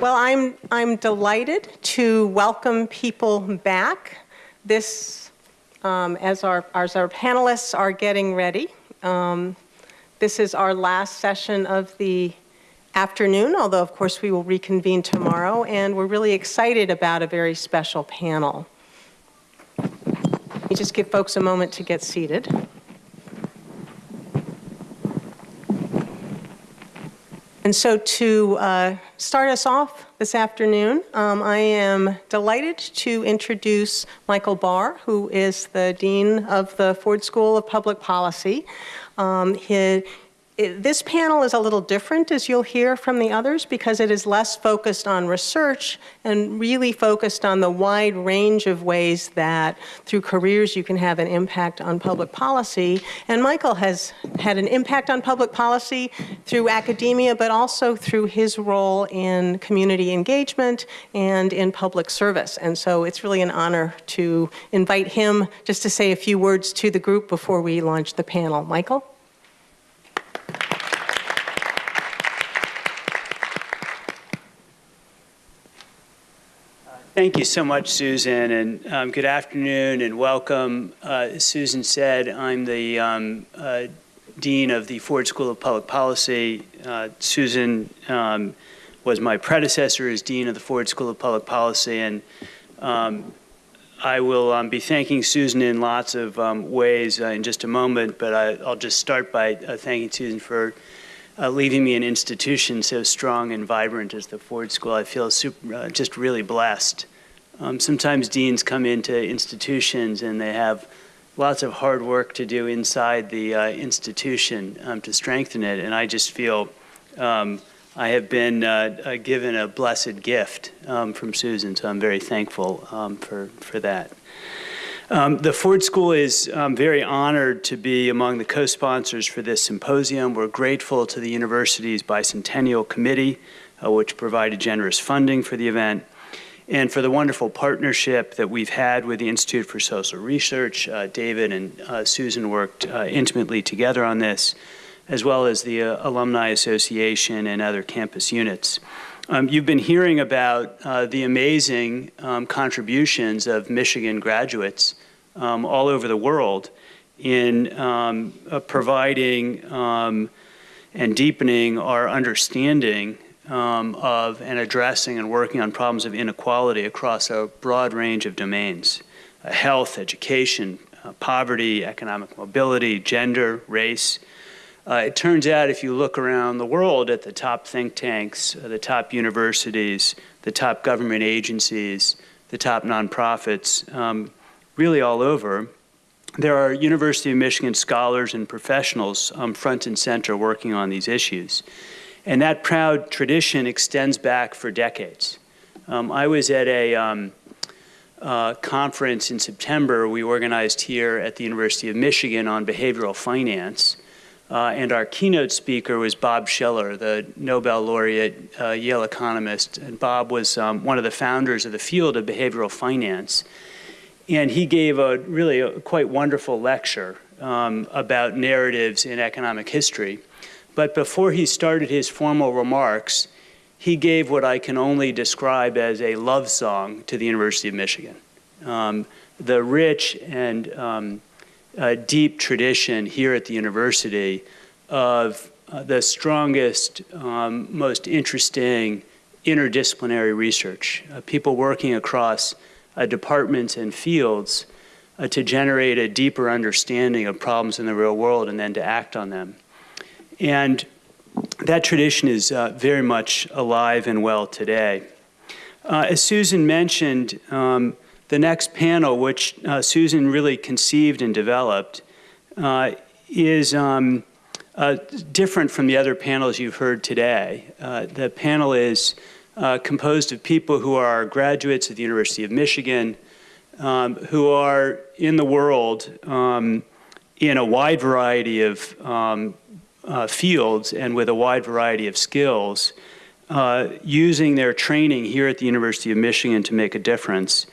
Well, I'm, I'm delighted to welcome people back. This, um, as, our, as our panelists are getting ready, um, this is our last session of the afternoon, although of course we will reconvene tomorrow, and we're really excited about a very special panel. Let me just give folks a moment to get seated. And so to uh, start us off this afternoon, um, I am delighted to introduce Michael Barr, who is the Dean of the Ford School of Public Policy. Um, he, this panel is a little different, as you'll hear from the others, because it is less focused on research and really focused on the wide range of ways that through careers you can have an impact on public policy. And Michael has had an impact on public policy through academia, but also through his role in community engagement and in public service. And so it's really an honor to invite him just to say a few words to the group before we launch the panel. Michael? Thank you so much, Susan, and um, good afternoon and welcome. Uh, Susan said, I'm the um, uh, Dean of the Ford School of Public Policy. Uh, Susan um, was my predecessor as Dean of the Ford School of Public Policy, and um, I will um, be thanking Susan in lots of um, ways uh, in just a moment, but I, will just start by uh, thanking Susan for uh, leaving me an institution so strong and vibrant as the Ford School. I feel super, uh, just really blessed. Um, sometimes deans come into institutions and they have lots of hard work to do inside the uh, institution um, to strengthen it, and I just feel um, I have been uh, uh, given a blessed gift um, from Susan, so I'm very thankful um, for, for that. Um, the Ford School is um, very honored to be among the co-sponsors for this symposium. We're grateful to the university's bicentennial committee, uh, which provided generous funding for the event, and for the wonderful partnership that we've had with the Institute for Social Research. Uh, David and uh, Susan worked uh, intimately together on this, as well as the uh, Alumni Association and other campus units. Um, you've been hearing about uh, the amazing um, contributions of Michigan graduates um, all over the world in um, uh, providing um, and deepening our understanding um, of and addressing and working on problems of inequality across a broad range of domains. Uh, health, education, uh, poverty, economic mobility, gender, race, uh, it turns out if you look around the world at the top think tanks, uh, the top universities, the top government agencies, the top nonprofits, um, really all over, there are University of Michigan scholars and professionals um, front and center working on these issues. And that proud tradition extends back for decades. Um, I was at a um, uh, conference in September we organized here at the University of Michigan on behavioral finance. Uh, and our keynote speaker was Bob Shiller, the Nobel laureate uh, Yale economist. And Bob was um, one of the founders of the field of behavioral finance. And he gave a really a quite wonderful lecture um, about narratives in economic history. But before he started his formal remarks, he gave what I can only describe as a love song to the University of Michigan. Um, the rich and um, uh, deep tradition here at the university of uh, the strongest, um, most interesting interdisciplinary research, uh, people working across uh, departments and fields uh, to generate a deeper understanding of problems in the real world and then to act on them. And that tradition is uh, very much alive and well today. as Susan mentioned, um, the next panel, which uh, Susan really conceived and developed, uh, is um, uh, different from the other panels you've heard today. Uh, the panel is uh, composed of people who are graduates of the University of Michigan, um, who are in the world um, in a wide variety of um, uh, fields and with a wide variety of skills, using their training here at the University of Michigan to make a difference.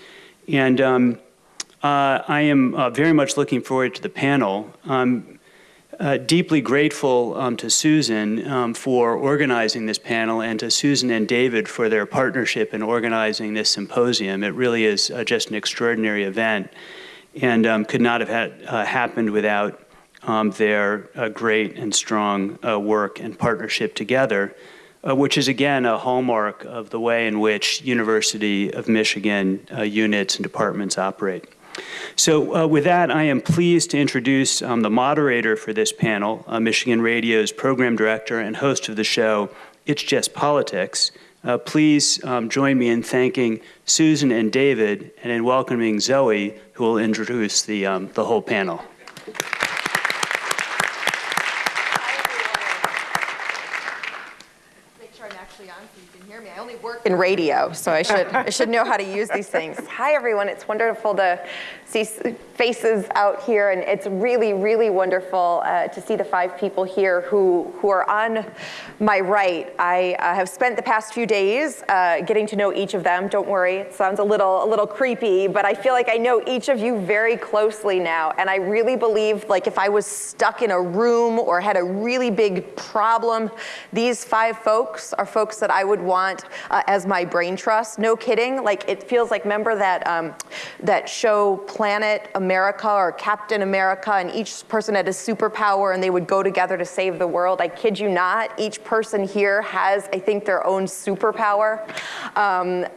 And um, uh, I am uh, very much looking forward to the panel. Um, uh, deeply grateful um, to Susan um, for organizing this panel and to Susan and David for their partnership in organizing this symposium. It really is uh, just an extraordinary event and um, could not have had, uh, happened without um, their uh, great and strong work and partnership together, uh, which is again a hallmark of the way in which University of Michigan uh, units and departments operate. So uh, with that, I am pleased to introduce um, the moderator for this panel, uh, Michigan Radio's program director and host of the show, It's Just Politics. Uh, please um, join me in thanking Susan and David and in welcoming Zoe, who will introduce the, um, the whole panel. Make sure I'm actually on so you can hear me. I only work in radio, so I should, I should know how to use these things. Hi, everyone. It's wonderful to see faces out here, and it's really, really wonderful uh, to see the five people here who, who are on my right. I uh, have spent the past few days uh, getting to know each of them. Don't worry, it sounds a little, a little creepy, but I feel like I know each of you very closely now, and I really believe, like, if I was stuck in a room or had a really big problem, these five folks are folks that I would want uh, as my brain trust. No kidding. Like it feels like remember that um, that show Planet America or Captain America, and each person had a superpower, and they would go together to save the world. I kid you not. Each person here has, I think, their own superpower. Um,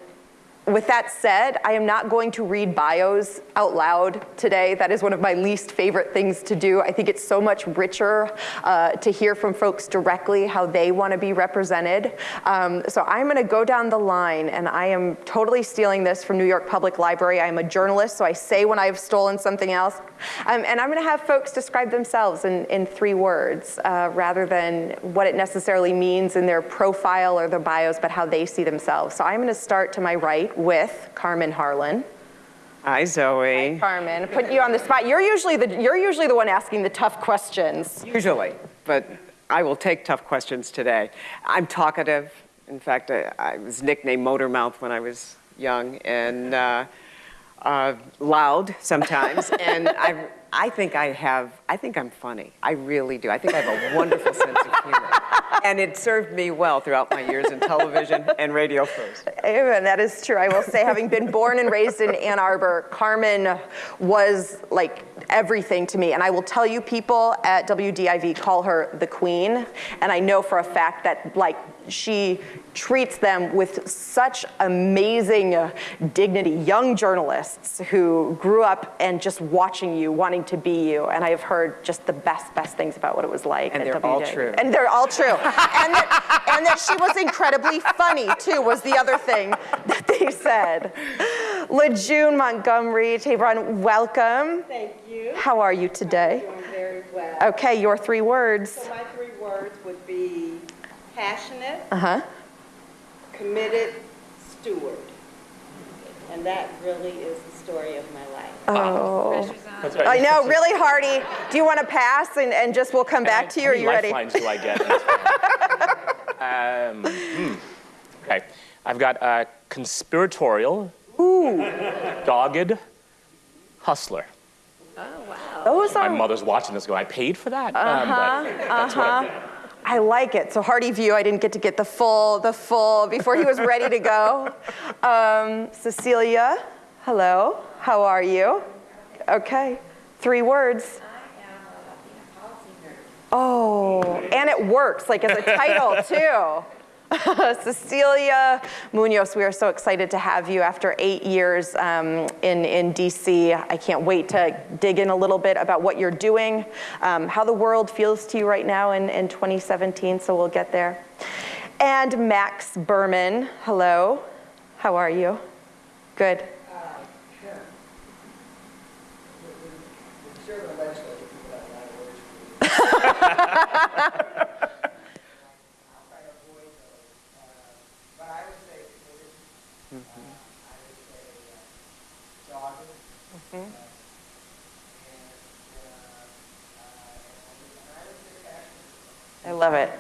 with that said, I am not going to read bios out loud today. That is one of my least favorite things to do. I think it's so much richer uh, to hear from folks directly how they want to be represented. Um, so I'm going to go down the line, and I am totally stealing this from New York Public Library. I'm a journalist, so I say when I've stolen something else. Um, and I'm going to have folks describe themselves in, in three words uh, rather than what it necessarily means in their profile or their bios, but how they see themselves. So I'm going to start to my right with Carmen Harlan. Hi, Zoe. Carmen, put you on the spot. You're usually the you're usually the one asking the tough questions. Usually, but I will take tough questions today. I'm talkative. In fact, I, I was nicknamed Motor Mouth when I was young and uh, uh, loud sometimes. and I, I think I have, I think I'm funny. I really do. I think I have a wonderful sense of humor. And it served me well throughout my years in television and radio first. And that is true. I will say, having been born and raised in Ann Arbor, Carmen was like everything to me. And I will tell you, people at WDIV call her the queen. And I know for a fact that, like, she treats them with such amazing uh, dignity. Young journalists who grew up and just watching you, wanting to be you. And I have heard just the best, best things about what it was like. And at they're all true. And they're all true. and, that, and that she was incredibly funny, too, was the other thing that they said. La June Montgomery, Tabron, welcome. Thank you. How are you today? Doing very well. Okay, your three words. So my three words would be passionate, Uh huh. committed, steward. And that really is the story of my life. Oh. I know, really, Hardy. Do you want to pass and, and just we'll come back to you, or How many you ready? lifelines do I get? um, hmm. Okay, I've got uh, conspiratorial, dogged, hustler. Those My are, mother's watching this going, I paid for that? Um, but that's what I like it. So Hardy Vieux, I didn't get to get the full, the full, before he was ready to go. Um, Cecilia, hello, how are you? Okay, three words. Oh, and it works, like as a title too. Cecilia Munoz, we are so excited to have you after eight years um, in, in DC. I can't wait to dig in a little bit about what you're doing, um, how the world feels to you right now in, in 2017, so we'll get there. And Max Berman, hello, how are you? Good. I love it.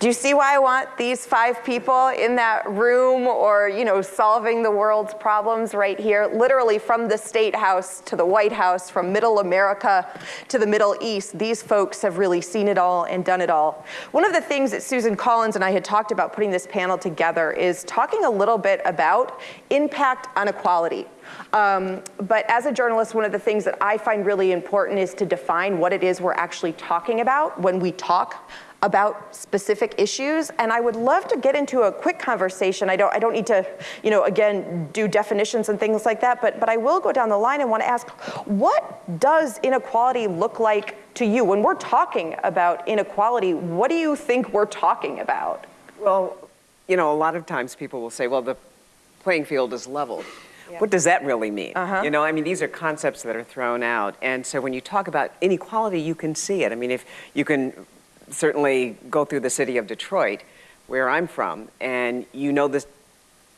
Do you see why I want these five people in that room or, you know, solving the world's problems right here? Literally from the State House to the White House, from middle America to the Middle East, these folks have really seen it all and done it all. One of the things that Susan Collins and I had talked about putting this panel together is talking a little bit about impact on equality. Um, but as a journalist, one of the things that I find really important is to define what it is we're actually talking about when we talk about specific issues. And I would love to get into a quick conversation. I don't, I don't need to, you know, again, do definitions and things like that, but, but I will go down the line and want to ask, what does inequality look like to you? When we're talking about inequality, what do you think we're talking about? Well, you know, a lot of times people will say, well, the playing field is leveled. What does that really mean? Uh-huh. You know, I mean, these are concepts that are thrown out. And so when you talk about inequality, you can see it. I mean, if you can certainly go through the city of Detroit, where I'm from, and you know the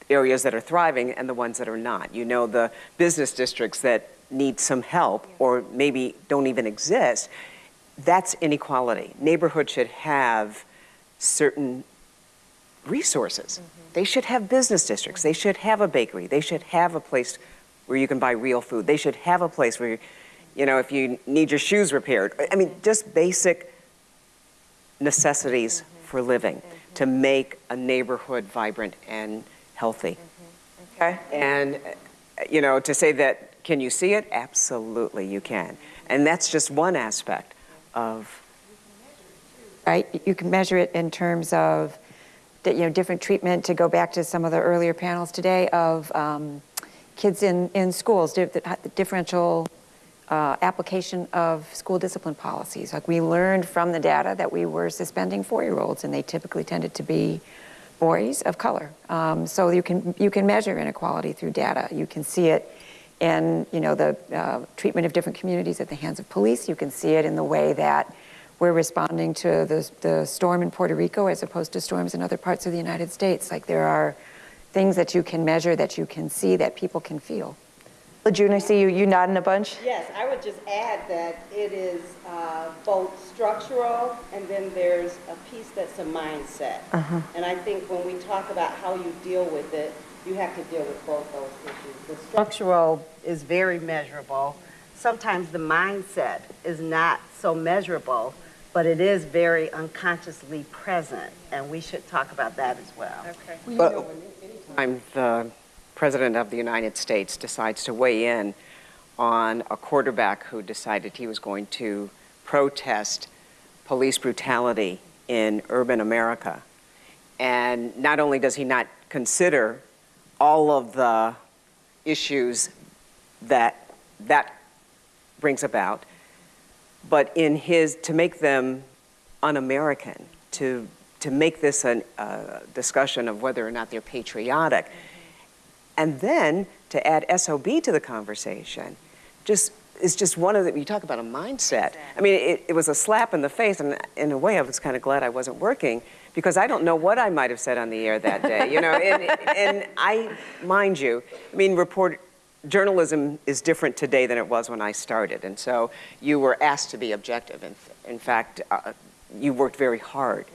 areas that are thriving and the ones that are not. You know the business districts that need some help or maybe don't even exist. That's inequality. Neighborhoods should have certain resources. Mm-hmm. They should have business districts. They should have a bakery. They should have a place where you can buy real food. They should have a place where, you know, if you need your shoes repaired. I mean, just basic necessities for living to make a neighborhood vibrant and healthy. Okay. And, you know, to say that, can you see it? Absolutely, you can. And that's just one aspect of, right? You can measure it in terms of, you know, different treatment, to go back to some of the earlier panels today, of um, kids in, in schools, the differential uh, application of school discipline policies. Like we learned from the data that we were suspending four-year-olds, and they typically tended to be boys of color. Um, so you can you can measure inequality through data. You can see it in you know the uh, treatment of different communities at the hands of police. You can see it in the way that we're responding to the, the storm in Puerto Rico as opposed to storms in other parts of the United States. Like there are things that you can measure, that you can see, that people can feel. La June, I see you, you nodding a bunch. Yes, I would just add that it is uh, both structural and then there's a piece that's a mindset. Uh -huh. And I think when we talk about how you deal with it, you have to deal with both those issues. The structural is very measurable. Sometimes the mindset is not so measurable, but it is very unconsciously present, and we should talk about that as well. Okay. but I'm the President of the United States decides to weigh in on a quarterback who decided he was going to protest police brutality in urban America. And not only does he not consider all of the issues that that brings about, but in his, to make them un-American, to, to make this a uh, discussion of whether or not they're patriotic, and then to add SOB to the conversation, just is just one of the, you talk about a mindset. I mean, it, it was a slap in the face, and in a way, I was kind of glad I wasn't working because I don't know what I might have said on the air that day, you know. and, and I, mind you, I mean, report journalism is different today than it was when I started, and so you were asked to be objective. In, in fact, uh, you worked very hard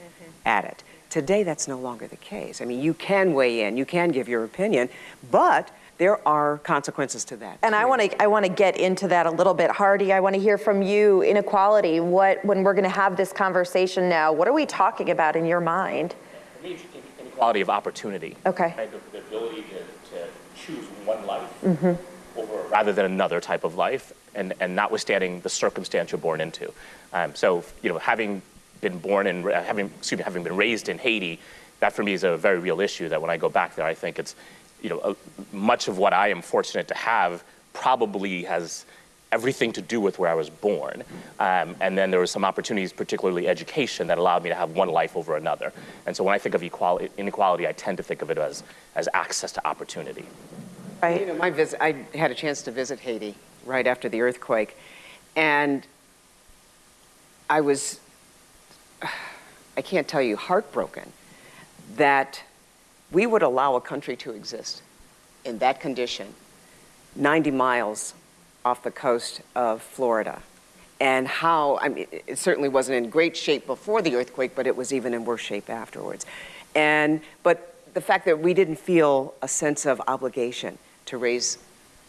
at it. Today, that's no longer the case. I mean, you can weigh in, you can give your opinion, but there are consequences to that. And I want to I want to get into that a little bit, Hardy. I want to hear from you. Inequality. What when we're going to have this conversation now? What are we talking about in your mind? For me, it's inequality of opportunity. Okay. Right? The, the ability to, to choose one life over rather than another type of life, and, and notwithstanding the circumstance you're born into. Um, so, you know, having been born and having, excuse me, having been raised in Haiti, that for me is a very real issue. That when I go back there, I think it's, you know, a, much of what I am fortunate to have probably has everything to do with where I was born. Um, and then there were some opportunities, particularly education, that allowed me to have one life over another. And so when I think of equality, inequality, I tend to think of it as, as access to opportunity. You know, my visit, I had a chance to visit Haiti right after the earthquake, and I was, I can't tell you, heartbroken that we would allow a country to exist in that condition 90 miles off the coast of Florida. and how, I mean, it certainly wasn't in great shape before the earthquake, but it was even in worse shape afterwards. And, but the fact that we didn't feel a sense of obligation to raise,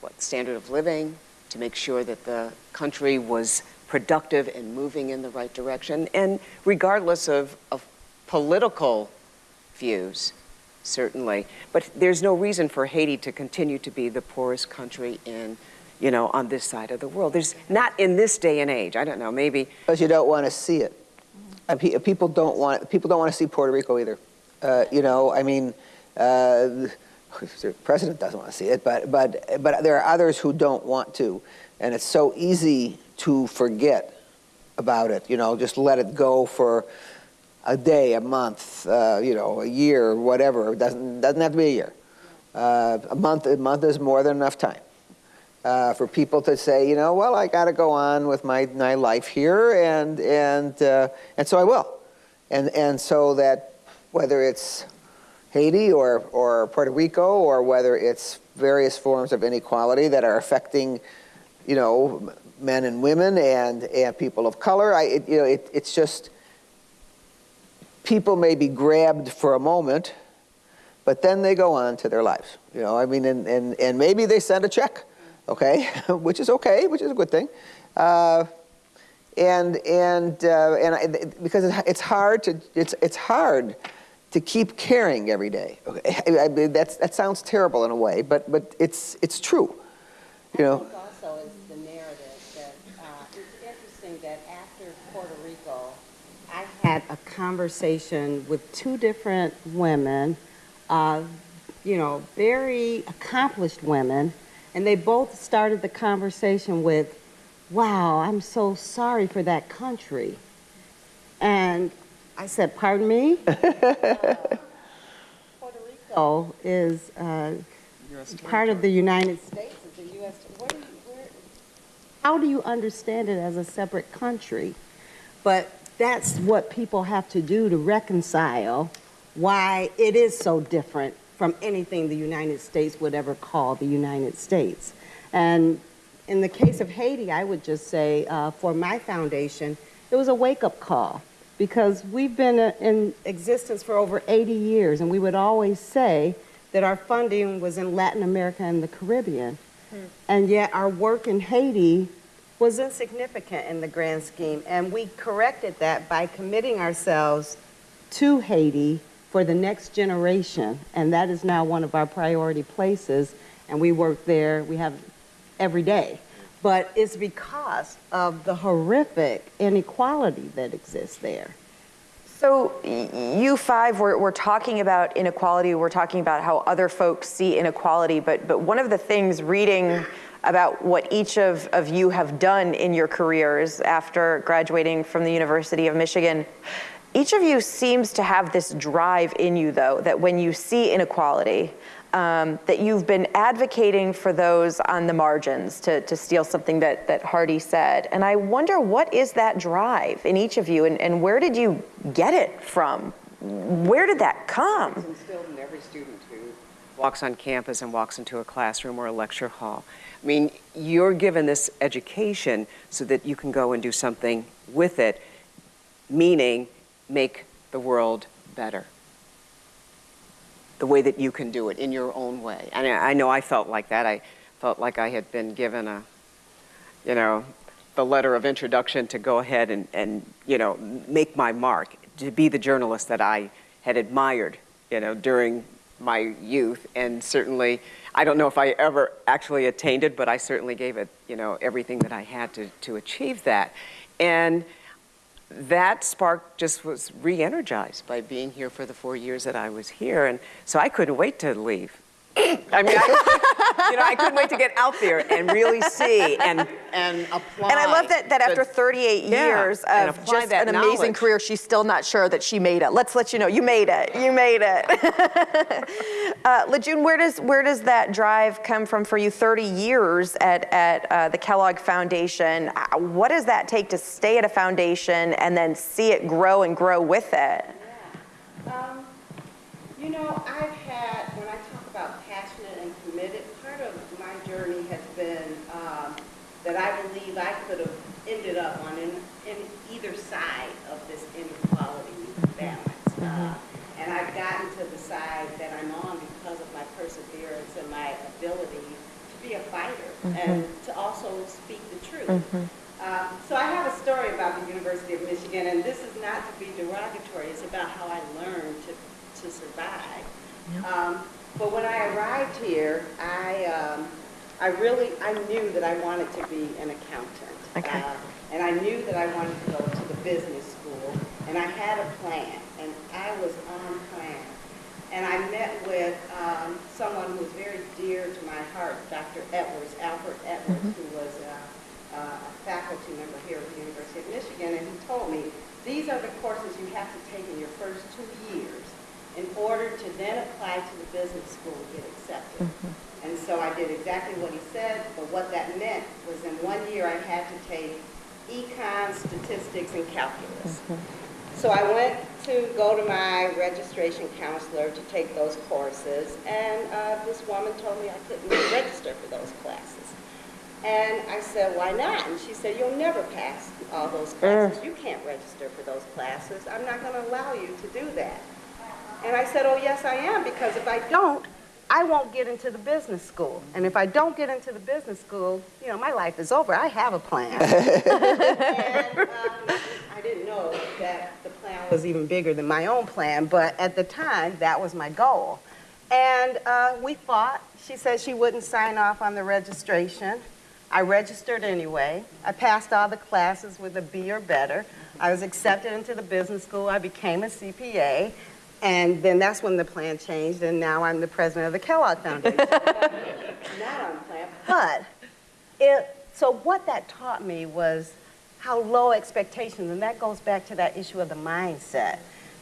what, standard of living, to make sure that the country was productive and moving in the right direction, and regardless of, of political views, certainly. But there's no reason for Haiti to continue to be the poorest country in, you know, on this side of the world. There's not in this day and age. I don't know, maybe. Because you don't want to see it. Uh, People don't want, people don't want to see Puerto Rico either. Uh, You know, I mean, uh, the president doesn't want to see it, but, but, but there are others who don't want to. And it's so easy to forget about it, you know, just let it go for a day, a month, uh, you know, a year, whatever. It doesn't, doesn't have to be a year. Uh, A month, a month is more than enough time uh, for people to say, you know, well, I got to go on with my, my life here, and and uh, and so I will, and and so that whether it's Haiti or or Puerto Rico or whether it's various forms of inequality that are affecting, you know, men and women and and people of color, I it, you know it, it's just people may be grabbed for a moment, but then they go on to their lives. You know, I mean, and and, and maybe they send a check okay, which is okay, which is a good thing. Uh, and and uh, and I, because it's hard to it's it's hard to keep caring every day. Okay, I, I, that sounds terrible in a way, but but it's it's true. You know. think also is the narrative that, uh, it's interesting that after Puerto Rico, I had a conversation with two different women, uh, you know, very accomplished women, and they both started the conversation with, wow, I'm so sorry for that country. And I said, pardon me? Uh, Puerto Rico is uh, part of the United States, a U.S., what do you, where, how do you understand it as a separate country? But that's what people have to do to reconcile why it is so different from anything the United States would ever call the United States. And in the case of Haiti, I would just say uh, for my foundation, it was a wake-up call because we've been uh, in existence for over 80 years, and we would always say that our funding was in Latin America and the Caribbean. And yet our work in Haiti was insignificant in the grand scheme, and we corrected that by committing ourselves to Haiti for the next generation, and that is now one of our priority places, and we work there, we have every day. But it's because of the horrific inequality that exists there. So you five, we're, we're talking about inequality, we're talking about how other folks see inequality, but, but one of the things reading about what each of, of you have done in your careers after graduating from the University of Michigan, each of you seems to have this drive in you though, that when you see inequality, um, that you've been advocating for those on the margins, to, to steal something that, that Hardy said. And I wonder what is that drive in each of you and, and where did you get it from? Where did that come? instilled in every student who walks on campus and walks into a classroom or a lecture hall. I mean, you're given this education so that you can go and do something with it, meaning make the world better. The way that you can do it in your own way. And I know I felt like that. I felt like I had been given a, you know, the letter of introduction to go ahead and, and you know, make my mark, to be the journalist that I had admired, you know, during my youth. And certainly, I don't know if I ever actually attained it, but I certainly gave it, you know, everything that I had to, to achieve that. And that spark just was re-energized by being here for the four years that I was here. And so I couldn't wait to leave. I mean, I, you know, I couldn't wait to get out there and really see and, and apply. And I love that, that after 38 Yeah, years of just that an amazing career, she's still not sure that she made it. Let's let you know, you made it. You made it. uh, La June, where does where does that drive come from for you? 30 years at at uh, the Kellogg Foundation. Uh, What does that take to stay at a foundation and then see it grow and grow with it? Um, you know, I've had, when I talk about passionate and committed, part of my journey has been um, that I believe I could have ended up on in, in either side of this inequality balance. Mm-hmm. Mm-hmm. Uh, and I've gotten to the side that I'm on because of my perseverance and my ability to be a fighter mm -hmm. and to also speak the truth. Mm -hmm. uh, so I have a story about the University of Michigan, and this is not to be derogatory. It's about how I learned to to survive. Um, But when I arrived here, I, um, I really, I knew that I wanted to be an accountant. Okay. Uh, And I knew that I wanted to go to the business school, and I had a plan, and I was on plan. And I met with um, someone who was very dear to my heart, Dr. Edwards, Albert Edwards, who was uh, a faculty member here at the University of Michigan, and he told me, these are the courses you have to take in your first two years in order to then apply to the business school and get accepted. And so I did exactly what he said, but what that meant was in one year I had to take econ, statistics, and calculus. So I went to go to my registration counselor to take those courses, and uh, this woman told me I couldn't register for those classes. And I said, why not? And she said, you'll never pass all those classes. You can't register for those classes. I'm not going to allow you to do that. And I said, oh, yes, I am, because if I don't, I won't get into the business school. And if I don't get into the business school, you know, my life is over. I have a plan. and um, I didn't know that the plan was even bigger than my own plan, but at the time, that was my goal. And uh, we fought. She said she wouldn't sign off on the registration. I registered anyway. I passed all the classes with a B or better. I was accepted into the business school. I became a CPA. And then that's when the plan changed, and now I'm the president of the Kellogg Foundation. Not on the plan, but it, so what that taught me was how low expectations, and that goes back to that issue of the mindset.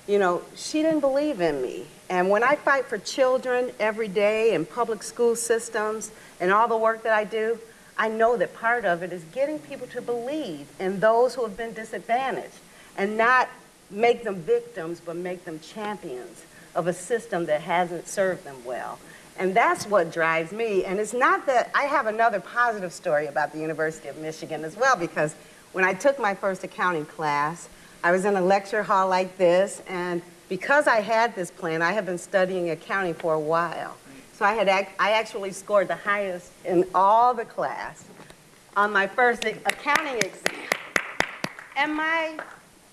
You know, she didn't believe in me. And when I fight for children every day in public school systems and all the work that I do, I know that part of it is getting people to believe in those who have been disadvantaged and not make them victims, but make them champions of a system that hasn't served them well. And that's what drives me. And it's not that I have another positive story about the University of Michigan as well, because when I took my first accounting class, I was in a lecture hall like this, and because I had this plan, I had been studying accounting for a while. So I had ac- I actually scored the highest in all the class on my first accounting exam. And my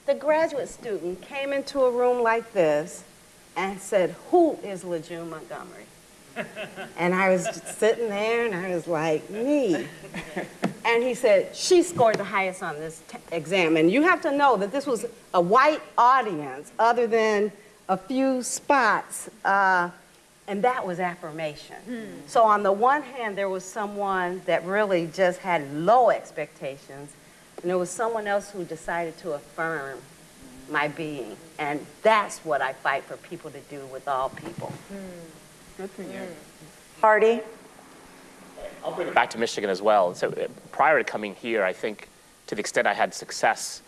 the graduate student came into a room like this and said, "Who is La June Montgomery?" And I was sitting there, and I was like, "Me." And he said, "She scored the highest on this exam." And you have to know that this was a white audience, other than a few spots. Uh, and that was affirmation. So, on the one hand, there was someone that really just had low expectations, and there was someone else who decided to affirm my being. And that's what I fight for people to do with all people. Hardy? I'll bring it back to Michigan as well. So uh, prior to coming here, I think to the extent I had success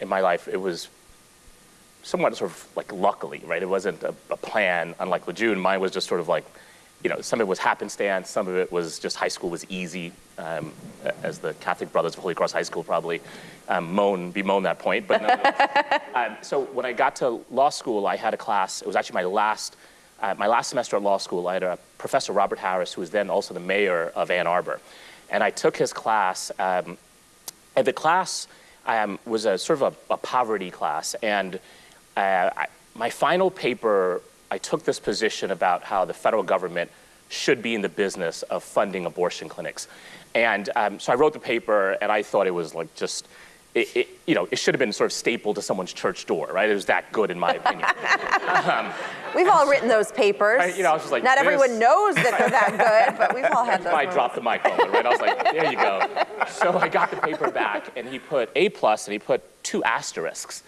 in my life, it was somewhat sort of like luckily, right? It wasn't a, a plan, unlike La June. Mine was just sort of like, you know, some of it was happenstance, some of it was just high school was easy, um, as the Catholic Brothers of Holy Cross High School probably um, moan, bemoan that point. But nonetheless, um, so when I got to law school, I had a class. It was actually my last, uh, my last semester at law school. I had a professor, Robert Harris, who was then also the mayor of Ann Arbor, and I took his class. Um, and the class um, was a sort of a, a poverty class, and uh, I, my final paper, I took this position about how the federal government should be in the business of funding abortion clinics. And um, so I wrote the paper, and I thought it was like just, it, it, you know, it should have been sort of stapled to someone's church door, right? It was that good, in my opinion. We've all written those papers. I- you know, I was just like, Not this- everyone knows that they're that good, but we've all had those. I dropped the mic moment, right? I was like, there you go. So I got the paper back, and he put A plus, and he put two asterisks.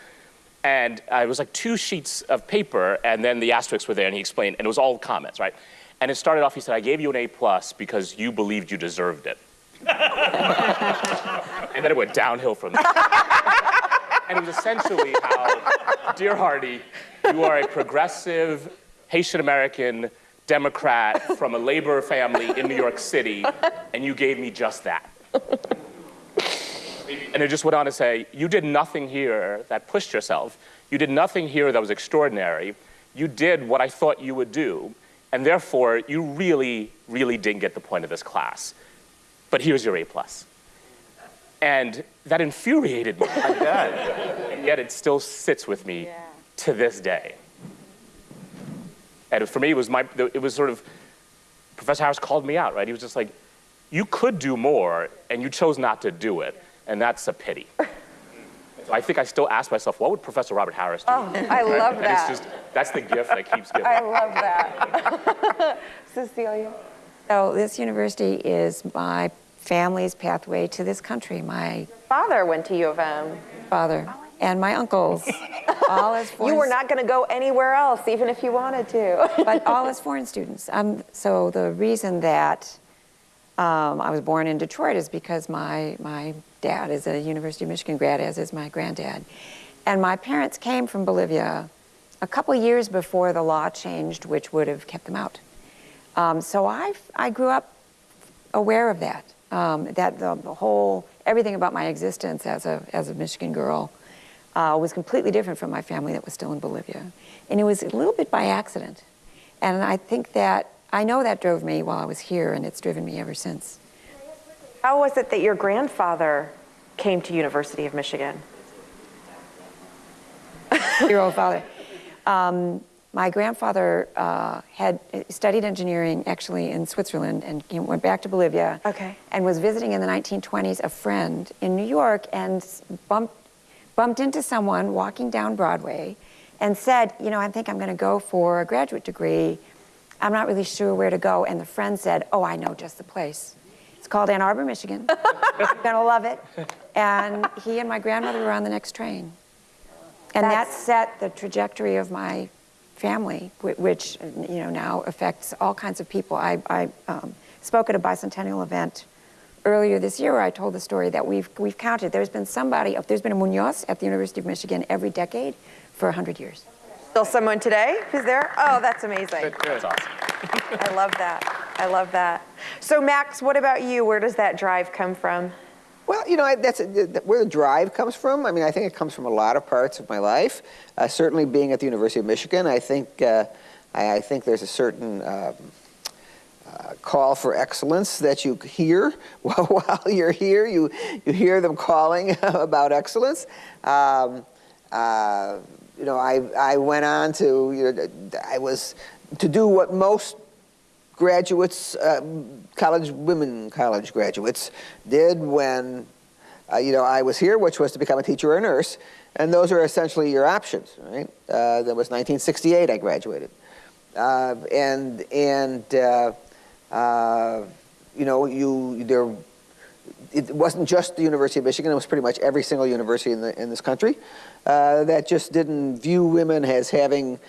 And uh, it was like two sheets of paper, and then the asterisks were there, and he explained, and it was all comments, right? And it started off, he said, I gave you an A plus because you believed you deserved it. and then it went downhill from there. and it was essentially how, dear Hardy, you are a progressive Haitian American Democrat from a labor family in New York City, and you gave me just that. And it just went on to say, You did nothing here that pushed yourself. You did nothing here that was extraordinary. You did what I thought you would do. And therefore, you really, really didn't get the point of this class. But here's your A plus. And that infuriated me. and yet it still sits with me to this day. And for me, it was my, it was sort of, Professor Harris called me out, right? He was just like, you could do more, and you chose not to do it, and that's a pity. I think I still ask myself, what would Professor Robert Harris do? Oh, I love that. it's just, that's the gift that keeps giving. I love that. Cecilia? So this university is my family's pathway to this country. My Father went to U of M. father and my uncles, all as foreign You were not going to go anywhere else, even if you wanted to. but all as foreign students. Um, so the reason that um, I was born in Detroit is because my, my dad is a University of Michigan grad, as is my granddad. And my parents came from Bolivia a couple years before the law changed, which would have kept them out. Um, so I, I grew up aware of that, um, that the, the whole, everything about my existence as a, as a Michigan girl uh, was completely different from my family that was still in Bolivia. And it was a little bit by accident. And I think that, I know that drove me while I was here, and it's driven me ever since. How was it that your grandfather came to University of Michigan? Your old father. Um, my grandfather uh, had studied engineering actually in Switzerland and went back to Bolivia. Okay. And was visiting in the 1920s a friend in New York and bumped, bumped into someone walking down Broadway and said, You know, I think I'm going to go for a graduate degree. I'm not really sure where to go. And the friend said, Oh, I know just the place. It's called Ann Arbor, Michigan. You're going to love it. And he and my grandmother were on the next train. And that set the trajectory of my family, which you know now affects all kinds of people. I, I um, spoke at a bicentennial event earlier this year where I told the story that we've we've counted. There's been somebody, there's been a Munoz at the University of Michigan every decade for 100 years. Still someone today who's there? Oh, that's amazing. That's awesome. I love that. I love that. So, Max, what about you? Where does that drive come from? Well, you know, I- that's where the drive comes from. I mean, I think it comes from a lot of parts of my life. Uh, certainly, being at the University of Michigan, I think uh, I, I think there's a certain um, uh, call for excellence that you hear while, while you're here. You you hear them calling about excellence. Um, uh, you know, I I went on to you know, I was to do what most graduates, um, college women college graduates, did when uh, you know I was here, which was to become a teacher or a nurse, and those are essentially your options, right? Uh, that was 1968. I graduated, uh, and and uh, uh, you know you there. It wasn't just the University of Michigan; it was pretty much every single university in the in this country uh, that just didn't view women as having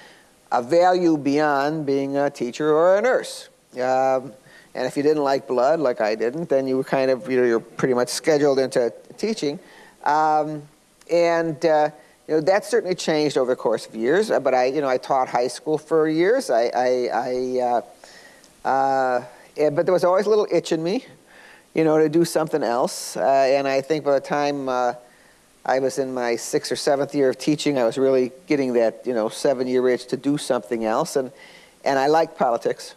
a value beyond being a teacher or a nurse. Um, and if you didn't like blood, like I didn't, then you were kind of, you know, you're pretty much scheduled into teaching. Um, and, uh, you know, that certainly changed over the course of years. uh, But I, you know, I taught high school for years. I, I, I uh, uh, but there was always a little itch in me, you know, to do something else. Uh, and I think by the time uh, I was in my sixth or seventh year of teaching, I was really getting that, you know, seven-year itch to do something else. And, and I liked politics.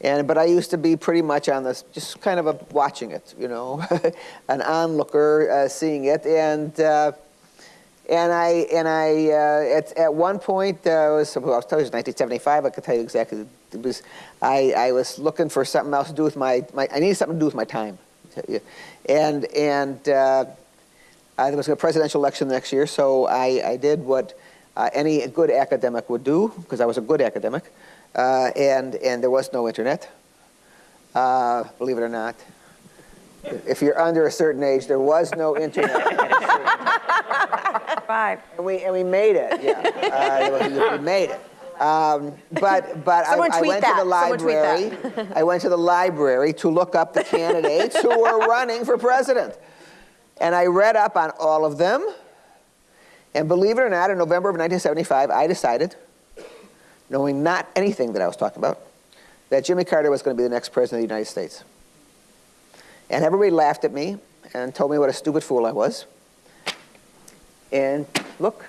And, but I used to be pretty much on this, just kind of a, watching it, you know, an onlooker, uh, seeing it. And, uh, and I, and I uh, at, at one point, uh, was, I was telling you, it was 1975, I could tell you exactly. It was, I, I was looking for something else to do with my, my I needed something to do with my time. And, and uh, uh, there was a presidential election the next year, so I, I did what uh, any good academic would do, because I was a good academic, uh, and, and there was no internet, uh, believe it or not. If you're under a certain age, there was no internet. Five. And we, and we made it, yeah. Uh, we, we made it. Um, but but I, I went that. to the library. I went to the library to look up the candidates who were running for president. And I read up on all of them. And believe it or not, in November of 1975, I decided, knowing not anything that I was talking about, that Jimmy Carter was going to be the next president of the United States. And everybody laughed at me and told me what a stupid fool I was. And look,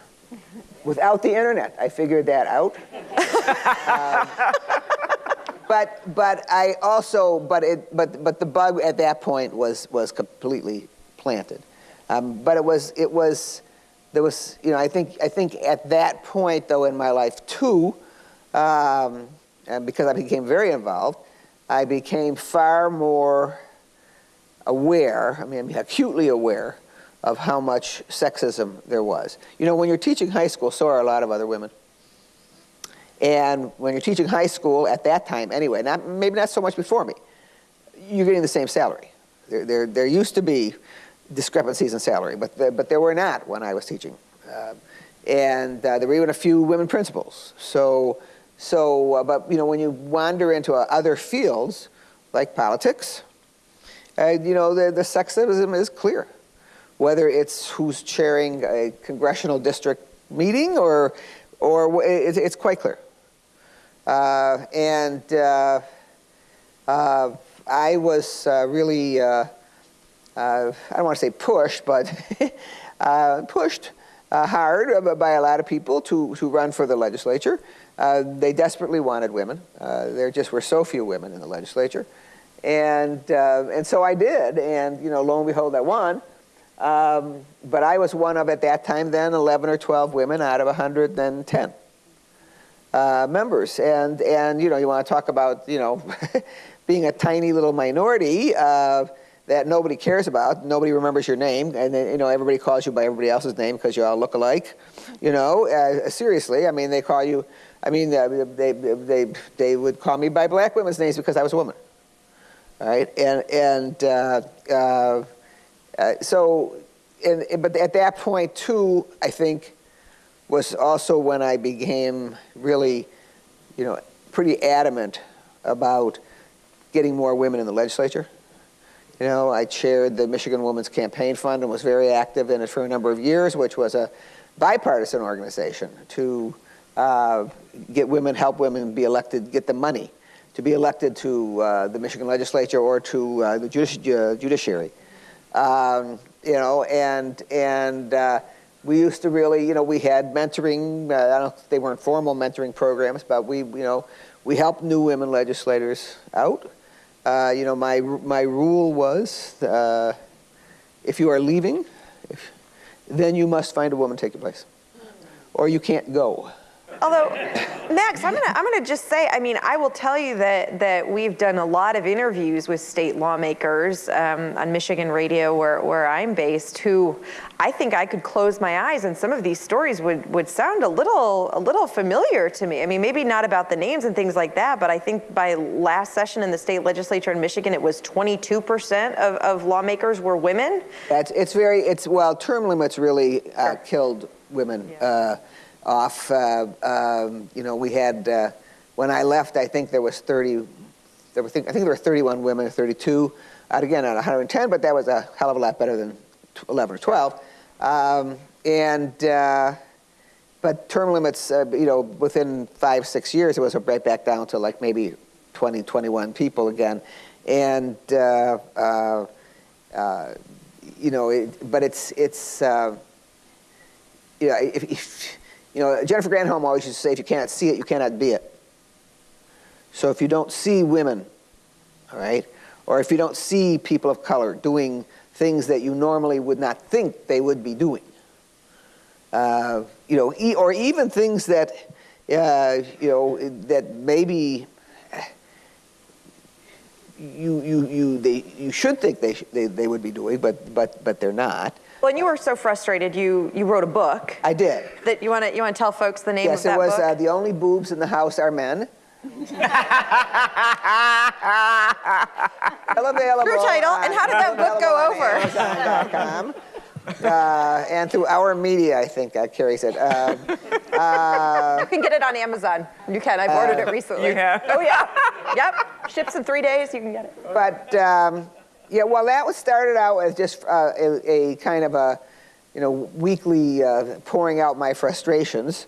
without the internet, I figured that out. Um, but, but I also, but it, but, but the bug at that point was, was completely planted. Um, but it was, it was, there was, you know, I think, I think at that point though in my life too, um, and because I became very involved, I became far more aware, I mean, acutely aware of how much sexism there was. You know, when you're teaching high school, so are a lot of other women. And when you're teaching high school at that time, anyway, not, maybe not so much before me, you're getting the same salary. There, there, there used to be discrepancies in salary, but, the, but there were not when I was teaching. Uh, and uh, there were even a few women principals. So, so uh, but you know, when you wander into uh, other fields like politics, uh, you know, the, the sexism is clear. Whether it's who's chairing a congressional district meeting or, or it's, it's quite clear. Uh, and uh, uh, I was really, I don't want to say pushed, but pushed hard by a lot of people to, to run for the legislature. They desperately wanted women. there just were so few women in the legislature. And, and so I did, and you know, lo and behold, I won. Um, but I was one of, at that time then, 11 or 12 women out of 110 uh, members. And, and, you know, you want to talk about, you know, being a tiny little minority uh, that nobody cares about, nobody remembers your name, and then, you know, everybody calls you by everybody else's name because you all look alike. You know, uh, seriously, I mean, they call you, I mean, uh, they, they, they would call me by black women's names because I was a woman. Right, and, and uh, uh, uh, so, and, but at that point too, I think, was also when I became really, you know, pretty adamant about getting more women in the legislature. You know, I chaired the Michigan Women's Campaign Fund and was very active in it for a number of years, which was a bipartisan organization to uh, get women, help women be elected, get the money to be elected to uh, the Michigan legislature or to uh, the judici uh, judiciary. Um, you know, and, and uh, we used to really, you know, we had mentoring, uh, I don't, they weren't formal mentoring programs, but we, you know, we helped new women legislators out. You know, my, my rule was, if you are leaving, if, then you must find a woman to take your place, or you can't go. Although, Max, I'm gonna, I'm gonna just say, I mean, I will tell you that, that we've done a lot of interviews with state lawmakers um, on Michigan radio where, where I'm based who I think I could close my eyes and some of these stories would, would sound a little, a little familiar to me. I mean, maybe not about the names and things like that, but I think by last session in the state legislature in Michigan, it was 22% of, of lawmakers were women. That's, it's very, it's, well, term limits really uh, sure. killed women. Yeah. Uh, off. Uh, um, you know, we had, uh, when I left, I think there was 30, there were, I think there were 31 women, or 32, out again on 110, but that was a hell of a lot better than 11 or 12. Um, and, uh, but term limits, uh, you know, within five, six years, it was right back down to like maybe 20, 21 people again. And, uh, uh, you know, it, but it's, it's, you if, if you know, Jennifer Granholm always used to say, if you cannot see it, you cannot be it. So if you don't see women, all right, or if you don't see people of color doing things that you normally would not think they would be doing, uh, you know, e or even things that, uh, you know, that maybe you, you, you, they, you should think they, they, they would be doing, but, but, but they're not. Well, and you were so frustrated, you, you wrote a book. I did. That you want to you want to tell folks the name yes, of that book? Yes, it was uh, The Only Boobs in the House Are Men. Still available. True title. and how did that book go over? Uh, and through Our Media, I think that carries it. Uh, uh, you can get it on Amazon. You can. I've ordered it recently. Yeah. Oh yeah. yep. Ships in three days. You can get it. But um, yeah, well, that was started out as just uh, a, a, kind of a, you know, weekly uh, pouring out my frustrations,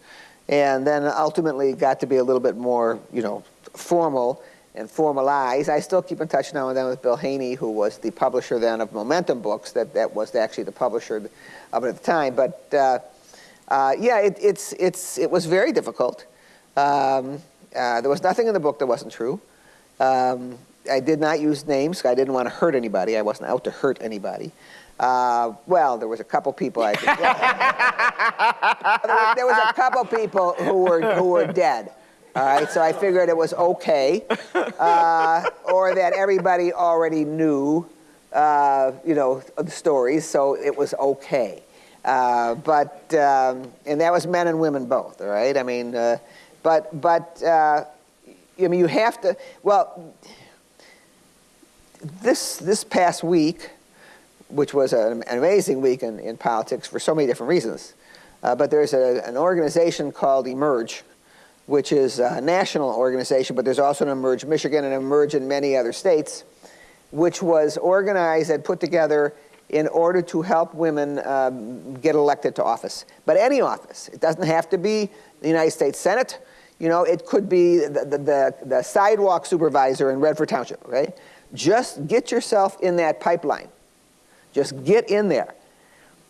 and then ultimately got to be a little bit more, you know, formal and formalized. I still keep in touch now and then with Bill Haney, who was the publisher then of Momentum Books. That that was actually the publisher of it at the time. But uh, uh, yeah, it, it's it's it was very difficult. Um, uh, there was nothing in the book that wasn't true. Um, I did not use names. I didn't want to hurt anybody. I wasn't out to hurt anybody. Uh, well, there was a couple people I there, was, there was a couple people who were who were dead. All right, so I figured it was okay, uh, or that everybody already knew, uh, you know, the stories, so it was okay. Uh, but um, and that was men and women both. All right, I mean, uh, but but uh, I mean, you have to. Well, this this past week, which was an, an amazing week in, in politics for so many different reasons, uh, but there's a, an organization called Emerge, which is a national organization, but there's also an Emerge Michigan and Emerge in many other states, which was organized and put together in order to help women um, get elected to office. But any office. It doesn't have to be the United States Senate. You know, it could be the, the, the, the sidewalk supervisor in Redford Township, right? Just get yourself in that pipeline. Just get in there.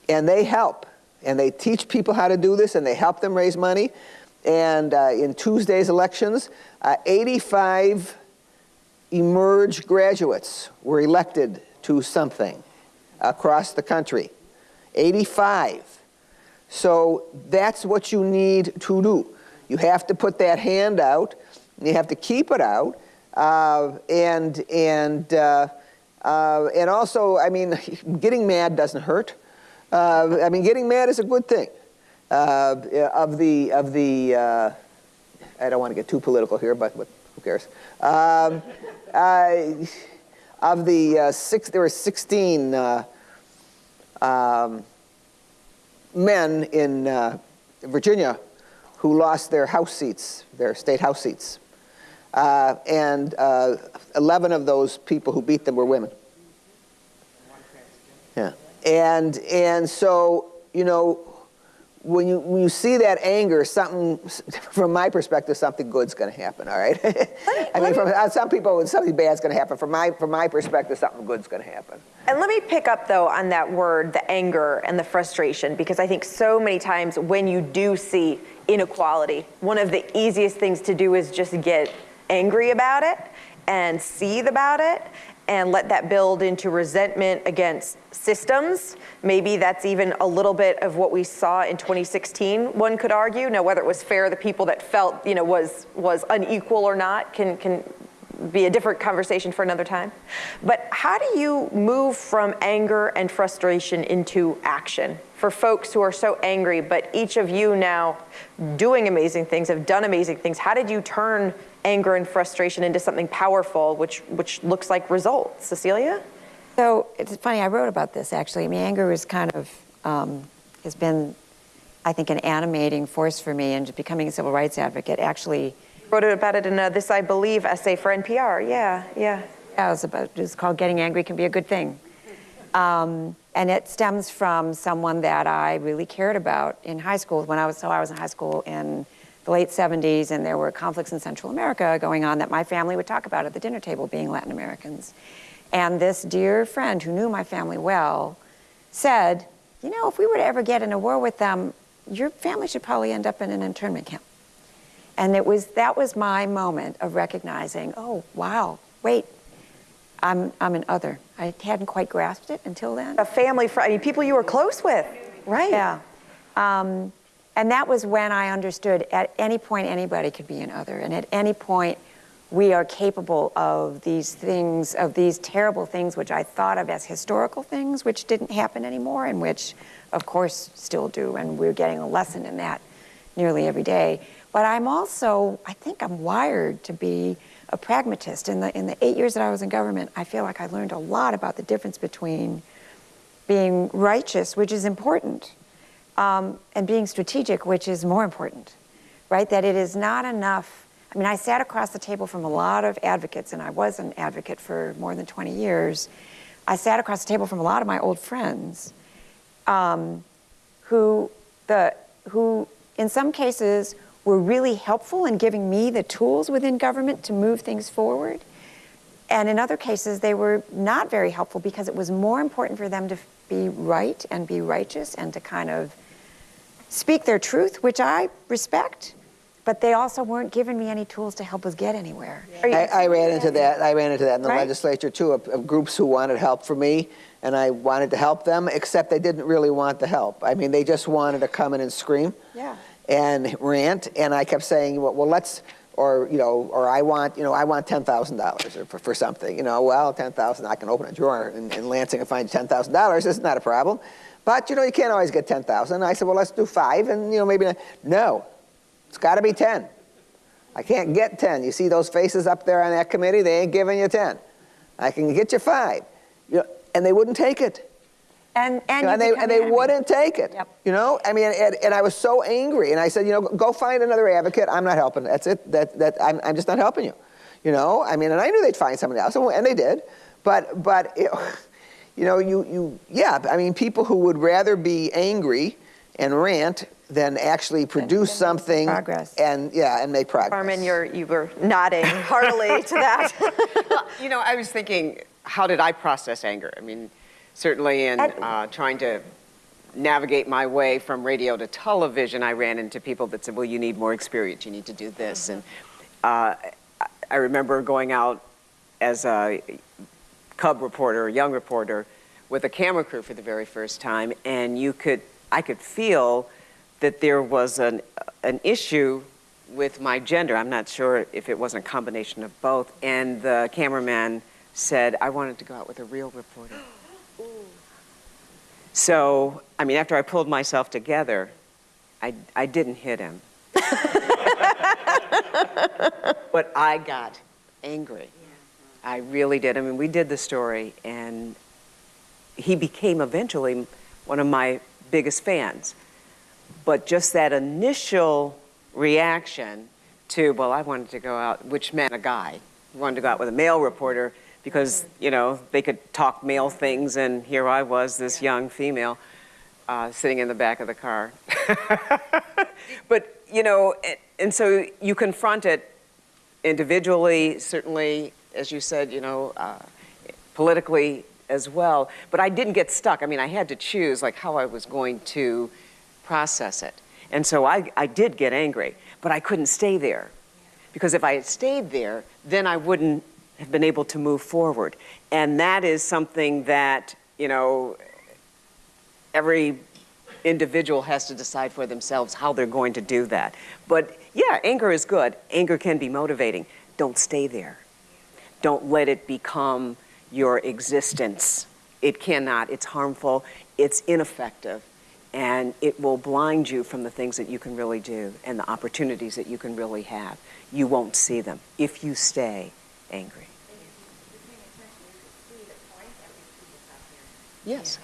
And they help. And they teach people how to do this and they help them raise money. And uh, in Tuesday's elections, uh, 85 Emerge graduates were elected to something across the country. 85. So that's what you need to do. You have to put that hand out, you have to keep it out, uh, and, and, uh, uh, and also, I mean, getting mad doesn't hurt. Uh, I mean, getting mad is a good thing. Uh, of the, of the uh, I don't want to get too political here, but, but who cares? Um, of the six, there were 16 um, men in Virginia who lost their house seats, their state house seats. Uh, and uh, 11 of those people who beat them were women. Yeah. And, and so, you know, when you, when you see that anger, something, from my perspective, something good's going to happen, all right? I mean, from uh, some people, something bad's going to happen. From my, from my perspective, something good's going to happen. And let me pick up, though, on that word, the anger and the frustration, because I think so many times when you do see inequality, one of the easiest things to do is just get angry about it and seethe about it and let that build into resentment against systems. Maybe that's even a little bit of what we saw in 2016, one could argue. Now, whether it was fair, the people that felt, you know, was, was unequal or not can, can be a different conversation for another time. But how do you move from anger and frustration into action for folks who are so angry, but each of you now doing amazing things, have done amazing things? How did you turn anger and frustration into something powerful, which, which looks like results? Cecilia? So it's funny, I wrote about this actually. I mean, anger is kind of, um, has been, I think, an animating force for me in becoming a civil rights advocate. Actually, wrote about it in a This I Believe essay for NPR. Yeah, yeah. Yeah, it was about, it's called Getting Angry Can Be a Good Thing. Um, and it stems from someone that I really cared about in high school when I was, so I was in high school in the late 70s and there were conflicts in Central America going on that my family would talk about at the dinner table being Latin Americans. And this dear friend who knew my family well said, you know, if we were to ever get in a war with them, your family should probably end up in an internment camp. And it was, that was my moment of recognizing, oh, wow, wait, I'm, I'm an other. I hadn't quite grasped it until then. A family, friend, I mean, people you were close with, right? Yeah. Um, and that was when I understood at any point anybody could be an other. And at any point we are capable of these things, of these terrible things, which I thought of as historical things, which didn't happen anymore, and which, of course, still do. And we're getting a lesson in that nearly every day. But I'm also, I think I'm wired to be a pragmatist. In the, in the eight years that I was in government, I feel like I learned a lot about the difference between being righteous, which is important, um, and being strategic, which is more important, right? That it is not enough. I mean, I sat across the table from a lot of advocates, and I was an advocate for more than 20 years. I sat across the table from a lot of my old friends um, who, the, who, in some cases, were really helpful in giving me the tools within government to move things forward. And in other cases, they were not very helpful because it was more important for them to be right and be righteous and to kind of speak their truth, which I respect. but they also weren't giving me any tools to help us get anywhere. I, I ran into that, I ran into that in the Right. legislature too, of, of groups who wanted help for me, and I wanted to help them, except they didn't really want the help. I mean, they just wanted to come in and scream. Yeah. And rant, and I kept saying, well, well, let's, or, you know, or I want, you know, I want ten thousand dollars for, for something, you know, well, ten thousand, I can open a drawer in, in Lansing and find ten thousand dollars, it's not a problem. But, you know, you can't always get ten thousand. I said, well, let's do five, and, you know, maybe, no, it's gotta be ten. I can't get 10. You see those faces up there on that committee? They ain't giving you 10. I can get you five. You know, and they wouldn't take it. And, and You know, and they, and they wouldn't take it. Yep. You know, I mean, and, and I was so angry. And I said, you know, go find another advocate. I'm not helping. That's it. That, that, I'm, I'm just not helping you. You know, I mean, and I knew they'd find somebody else, and they did. But, but it, you know, you, you, yeah, I mean, people who would rather be angry and rant than actually produce something. progress. And, yeah, and make progress. Carmen, you're, you were nodding heartily to that. You know, I was thinking, how did I process anger? I mean, certainly in And- uh, trying to navigate my way from radio to television, I ran into people that said, well, you need more experience, you need to do this. And uh, I- I remember going out as a cub reporter, a young reporter, with a camera crew for the very first time, and you could, I could feel that there was an, an issue with my gender. I'm not sure if it wasn't a combination of both. And the cameraman said, I wanted to go out with a real reporter. So, I mean, after I pulled myself together, I, I didn't hit him. but I got angry. I really did. I mean, we did the story, and he became eventually one of my biggest fans. But just that initial reaction to, well, I wanted to go out, which meant a guy. I wanted to go out with a male reporter because, you know, they could talk male things, and here I was, this young female, uh, sitting in the back of the car. but, you know, and, and so you confront it individually, certainly, as you said, you know, uh, politically as well. But I didn't get stuck. I mean, I had to choose like how I was going to process it. And so I, I did get angry, but I couldn't stay there. Because if I had stayed there, then I wouldn't have been able to move forward. And that is something that, you know, every individual has to decide for themselves how they're going to do that. But yeah, anger is good. Anger can be motivating. Don't stay there. Don't let it become your existence. It cannot. It's harmful. It's ineffective. And it will blind you from the things that you can really do and the opportunities that you can really have. You won't see them if you stay angry. Yes.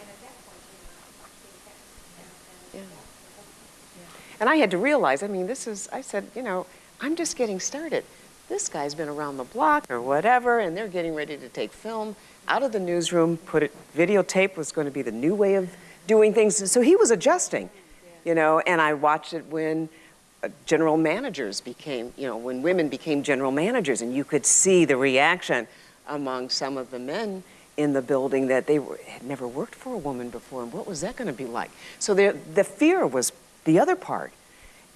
And I had to realize, I mean, this is, I said, you know, I'm just getting started. This guy's been around the block or whatever, and they're getting ready to take film out of the newsroom, put it, videotape was going to be the new way of doing things. So he was adjusting, you know, and I watched it when uh, general managers became, you know, when women became general managers, and you could see the reaction among some of the men in the building that they were, had never worked for a woman before, and what was that going to be like? So the fear was the other part,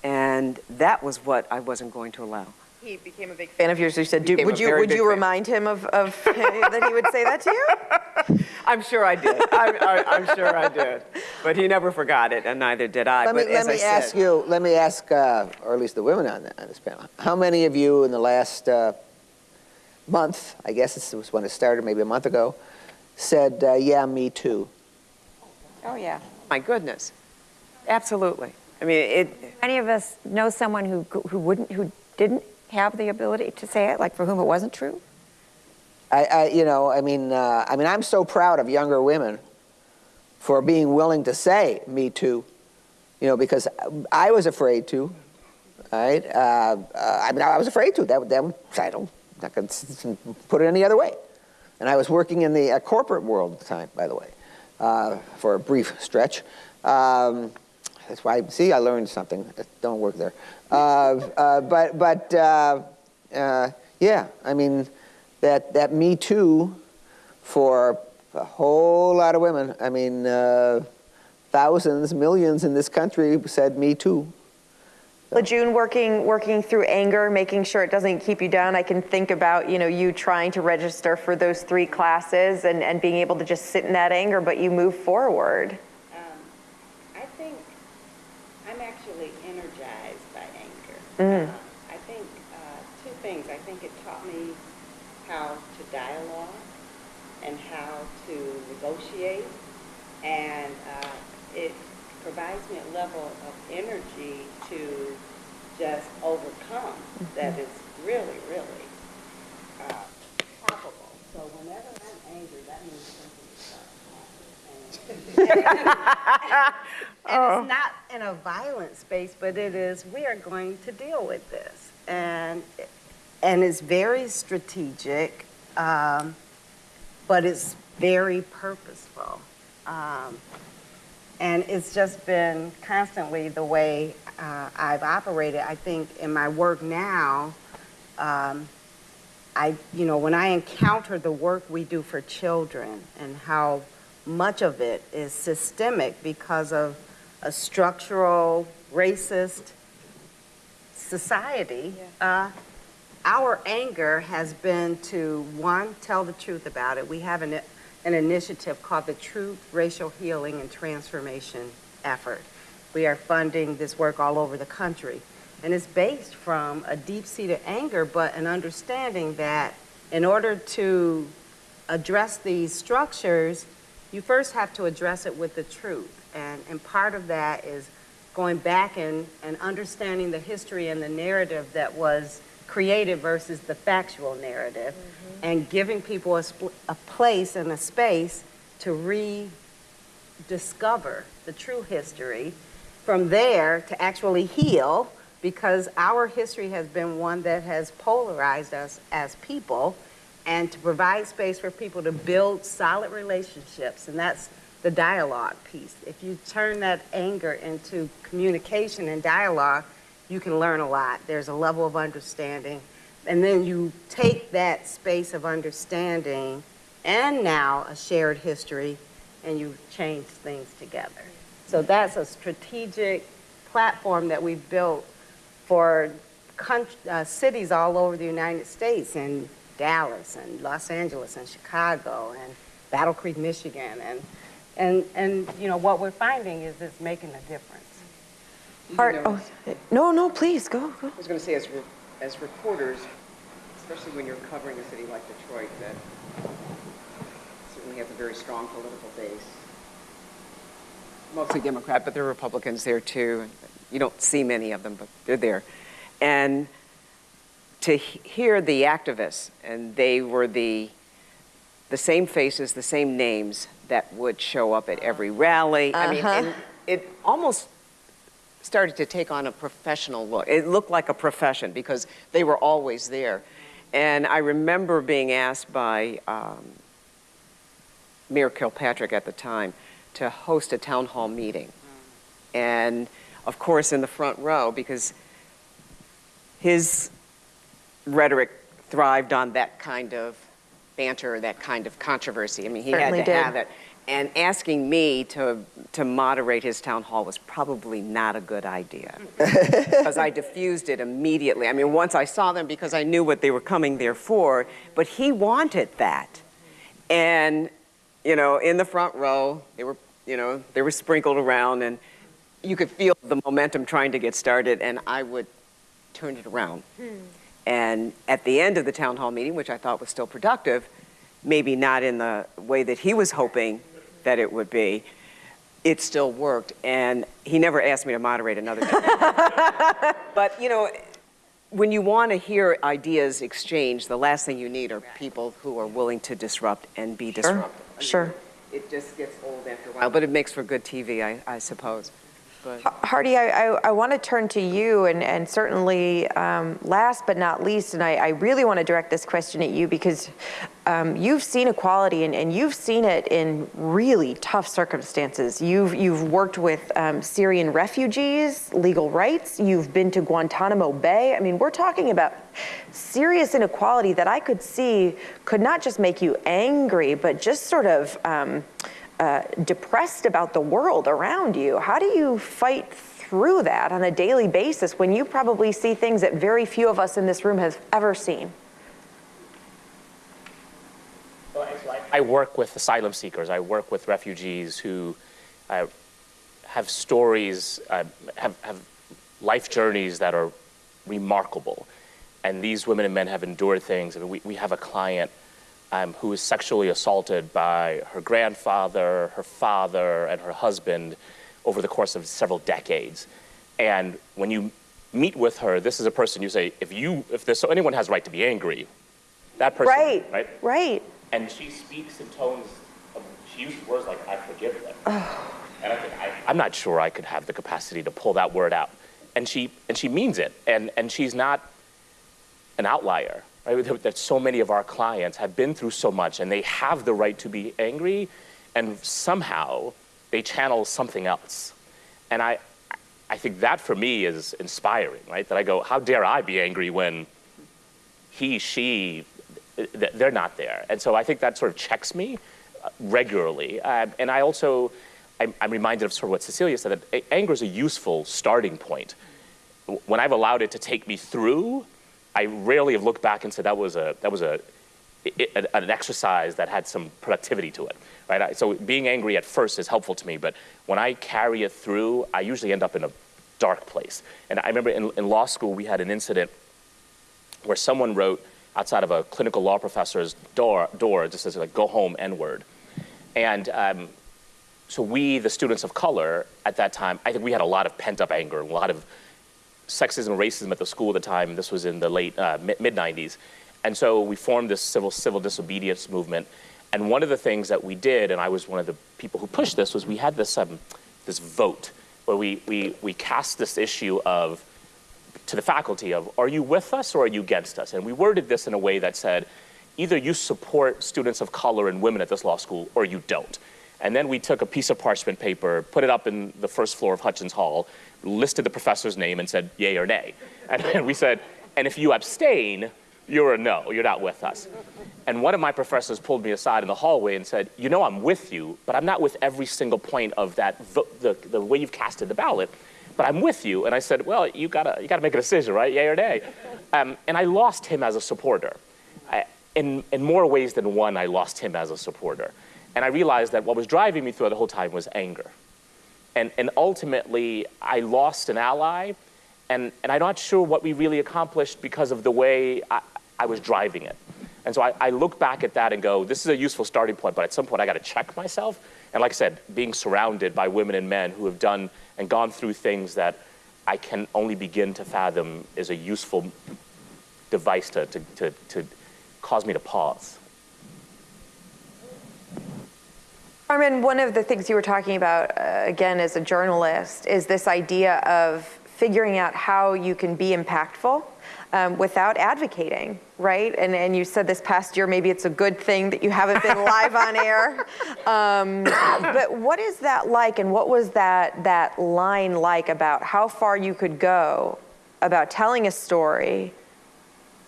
and that was what I wasn't going to allow. He became a big fan of yours. You said, do, would you would big you fan. remind him of, of that he would say that to you? I'm sure I did. I, I, I'm sure I did. But he never forgot it, and neither did I. Let me, but let as me I said, ask you, let me ask, uh, or at least the women on, the, on this panel, how many of you in the last uh, month, I guess this was when it started, maybe a month ago, said, uh, yeah, me too? Oh, yeah. My goodness, absolutely. I mean, it. Any of us know someone who, who wouldn't, who didn't have the ability to say it, like for whom it wasn't true? I, I you know, I mean, uh, I mean, I'm so proud of younger women for being willing to say "me too," you know, because I was afraid to. Right? Uh, uh, I mean, I was afraid to. That, that I don't, not gonna s- s- put it any other way. And I was working in the uh, corporate world at the time, by the way, uh, for a brief stretch. Um, that's why, see, I learned something. Don't work there. Uh, uh, but, but uh, uh, yeah, I mean, that, that Me Too for a whole lot of women, I mean, uh, thousands, millions in this country said Me Too. La June, working, working through anger, making sure it doesn't keep you down. I can think about, you know, you trying to register for those three classes and, and being able to just sit in that anger, but you move forward. Um, I think I'm actually energized by anger. Uh, I think uh, two things. I think it taught me how to dialogue and how to negotiate, and uh, it provides me a level of energy to just overcome that is really, really uh, palpable. So whenever I'm angry, that means something is up. And- it's not in a violent space, but it is, we are going to deal with this. And, and it's very strategic, um, but it's very purposeful. Um, and it's just been constantly the way uh, I've operated. I think in my work now, um, I, you know, when I encounter the work we do for children and how much of it is systemic because of a structural racist society, uh, our anger has been to, one, tell the truth about it. We have an, an initiative called the Truth Racial Healing and Transformation Effort. We are funding this work all over the country. And it's based from a deep-seated anger, but an understanding that in order to address these structures, you first have to address it with the truth. And, and part of that is going back and, and understanding the history and the narrative that was created versus the factual narrative, mm-hmm. and giving people a, a place and a space to rediscover the true history. From there, to actually heal, because our history has been one that has polarized us as people, and to provide space for people to build solid relationships, and that's the dialogue piece. If you turn that anger into communication and dialogue, you can learn a lot. There's a level of understanding. And then you take that space of understanding and now a shared history and you change things together. So that's a strategic platform that we've built for uh, cities all over the United States and Dallas and Los Angeles and Chicago and Battle Creek, Michigan. And, and, and you know, what we're finding is it's making a difference. Part, oh, no, no, please, go, go. I was going to say, as, re- as reporters, especially when you're covering a city like Detroit, that certainly has a very strong political base. Mostly Democrat, but there are Republicans there too. You don't see many of them, but they're there. And to hear the activists, and they were the the same faces, the same names that would show up at every rally. I mean, Uh-huh. and it almost started to take on a professional look. It looked like a profession because they were always there. And I remember being asked by um, Mayor Kilpatrick at the time to host a town hall meeting. And of course, in the front row, because his rhetoric thrived on that kind of banter, that kind of controversy. I mean, he Certainly had to did. have it. And asking me to, to moderate his town hall was probably not a good idea because I diffused it immediately. I mean, once I saw them because I knew what they were coming there for, but he wanted that. And, you know, in the front row, they were, you know, they were sprinkled around and you could feel the momentum trying to get started and I would turn it around. Hmm. And at the end of the town hall meeting, which I thought was still productive, maybe not in the way that he was hoping that it would be, it still worked. And he never asked me to moderate another but, you know, when you want to hear ideas exchanged, the last thing you need are people who are willing to disrupt and be disruptive. I mean, sure. It just gets old after a while, but it makes for good TV, I, I suppose. But Hardy, I, I, I want to turn to you, and, and certainly um, last but not least, and I, I really want to direct this question at you because um, you've seen equality and, and you've seen it in really tough circumstances. You've, you've worked with um, Syrian refugees, legal rights, you've been to Guantanamo Bay. I mean, we're talking about serious inequality that I could see could not just make you angry, but just sort of. Um, uh, depressed about the world around you. How do you fight through that on a daily basis when you probably see things that very few of us in this room have ever seen? I work with asylum seekers. I work with refugees who uh, have stories, uh, have, have life journeys that are remarkable. And these women and men have endured things. I mean, we, we have a client um, who was sexually assaulted by her grandfather, her father, and her husband over the course of several decades. And when you meet with her, this is a person you say, if you, if there's so anyone has right to be angry, that person, Right, right? right. And she speaks in tones of, she uses words like, I forgive them. And I think, I, I'm not sure I could have the capacity to pull that word out. And she, and she means it. And, and she's not an outlier. Right? That- so many of our clients have been through so much and they have the right to be angry and somehow they channel something else. And I, I think that for me is inspiring, right? That I go, how dare I be angry when he, she, they're not there. And so I think that sort of checks me uh, regularly. Uh, and I also, I'm, I'm reminded of sort of what Cecilia said, that anger is a useful starting point. When I've allowed it to take me through, I rarely have looked back and said that was a, that was a, i- i- an exercise that had some productivity to it, right? I- So being angry at first is helpful to me, but when I carry it through, I usually end up in a dark place. And I remember in, in law school, we had an incident where someone wrote outside of a clinical law professor's door, door just says like, go home, N-word. And um, so we, the students of color at that time, I think we had a lot of pent-up anger, a lot of sexism and racism at the school at the time. This was in the late uh, mid 90s, and so we formed this civil civil disobedience movement. And one of the things that we did, and I was one of the people who pushed this, was we had this um, this vote where we we we cast this issue of to the faculty of are you with us or are you against us? And we worded this in a way that said either you support students of color and women at this law school or you don't. And then we took a piece of parchment paper, put it up in the first floor of Hutchins Hall, listed the professor's name and said yay or nay. And we said, and if you abstain, you're a no, you're not with us. And one of my professors pulled me aside in the hallway and said, you know I'm with you, but I'm not with every single point of that, the, the way you've casted the ballot, but I'm with you. And I said, well, you gotta, you gotta make a decision, right, yay or nay? Um, and I lost him as a supporter. I, in, in more ways than one, I lost him as a supporter. And I realized that what was driving me through the whole time was anger. And, and ultimately, I lost an ally, and, and I'm not sure what we really accomplished because of the way I, I was driving it. And so I, I look back at that and go, this is a useful starting point, but at some point I got to check myself. And like I said, being surrounded by women and men who have done and gone through things that I can only begin to fathom is a useful device to, to, to, to cause me to pause. Carmen, one of the things you were talking about, uh, again, as a journalist, is this idea of figuring out how you can be impactful um, without advocating, right? And, and you said this past year, maybe it's a good thing that you haven't been live on air. Um, but what is that like, and what was that, that line like about how far you could go about telling a story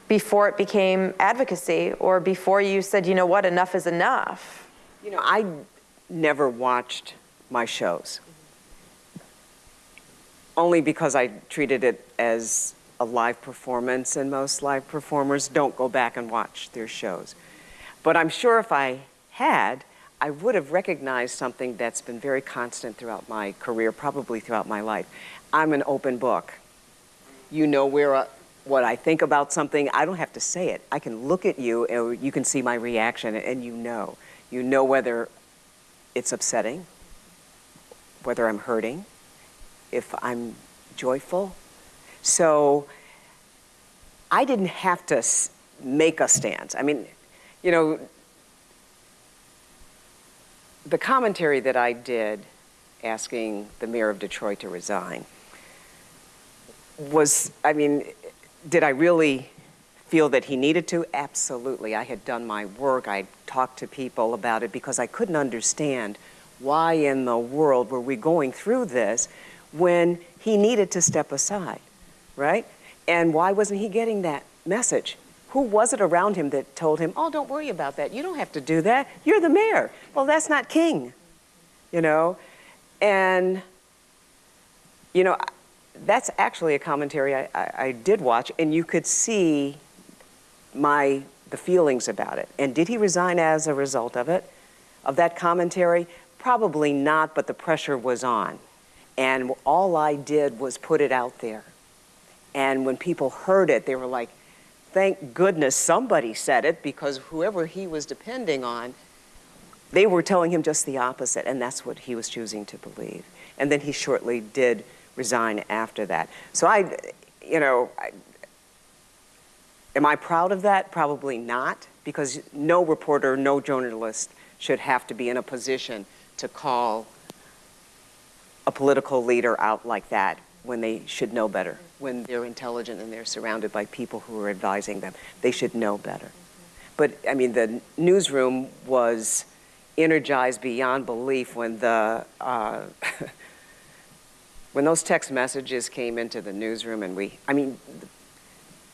before it became advocacy or before you said, you know what, enough is enough? You know, I never watched my shows. Only because I treated it as a live performance, and most live performers don't go back and watch their shows. But I'm sure if I had, I would have recognized something that's been very constant throughout my career, probably throughout my life. I'm an open book. You know where uh, what I think about something. I don't have to say it. I can look at you, and you can see my reaction, and you know. You know whether it's upsetting, whether I'm hurting, if I'm joyful. So I didn't have to make a stance. I mean, you know, the commentary that I did asking the mayor of Detroit to resign was, I mean, did I really feel that he needed to? Absolutely. I had done my work. I talked to people about it because I couldn't understand why in the world were we going through this when he needed to step aside, right? And why wasn't he getting that message? Who was it around him that told him, oh, don't worry about that. You don't have to do that. You're the mayor. Well, that's not king, you know? And You know, that's actually a commentary I, I, I did watch, and you could see my the feelings about it. And did he resign as a result of it, of that commentary? Probably not, but the pressure was on. And all I did was put it out there. And when people heard it, they were like, thank goodness somebody said it because whoever he was depending on, they were telling him just the opposite, and that's what he was choosing to believe. And then he shortly did resign after that. So I, you know, I, am I proud of that? Probably not, because no reporter, no journalist should have to be in a position to call a political leader out like that when they should know better, when they're intelligent and they're surrounded by people who are advising them. They should know better. But I mean, the newsroom was energized beyond belief when the uh, when those text messages came into the newsroom and we, I mean,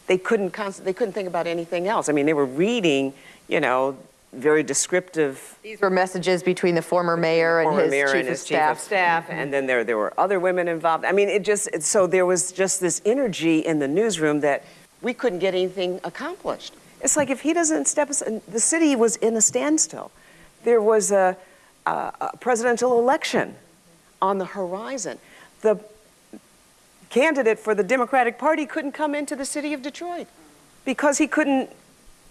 they couldn't they couldn't think about anything else. I mean, they were reading, you know, very descriptive These were messages between the former mayor and former his mayor chief and of his chief of staff. staff, and then there, there were other women involved. I mean, it just, it- so there was just this energy in the newsroom that we couldn't get anything accomplished. It's like if he doesn't step, the city was in a standstill. There was a, a a presidential election on the horizon. The candidate for the Democratic Party couldn't come into the city of Detroit because he couldn't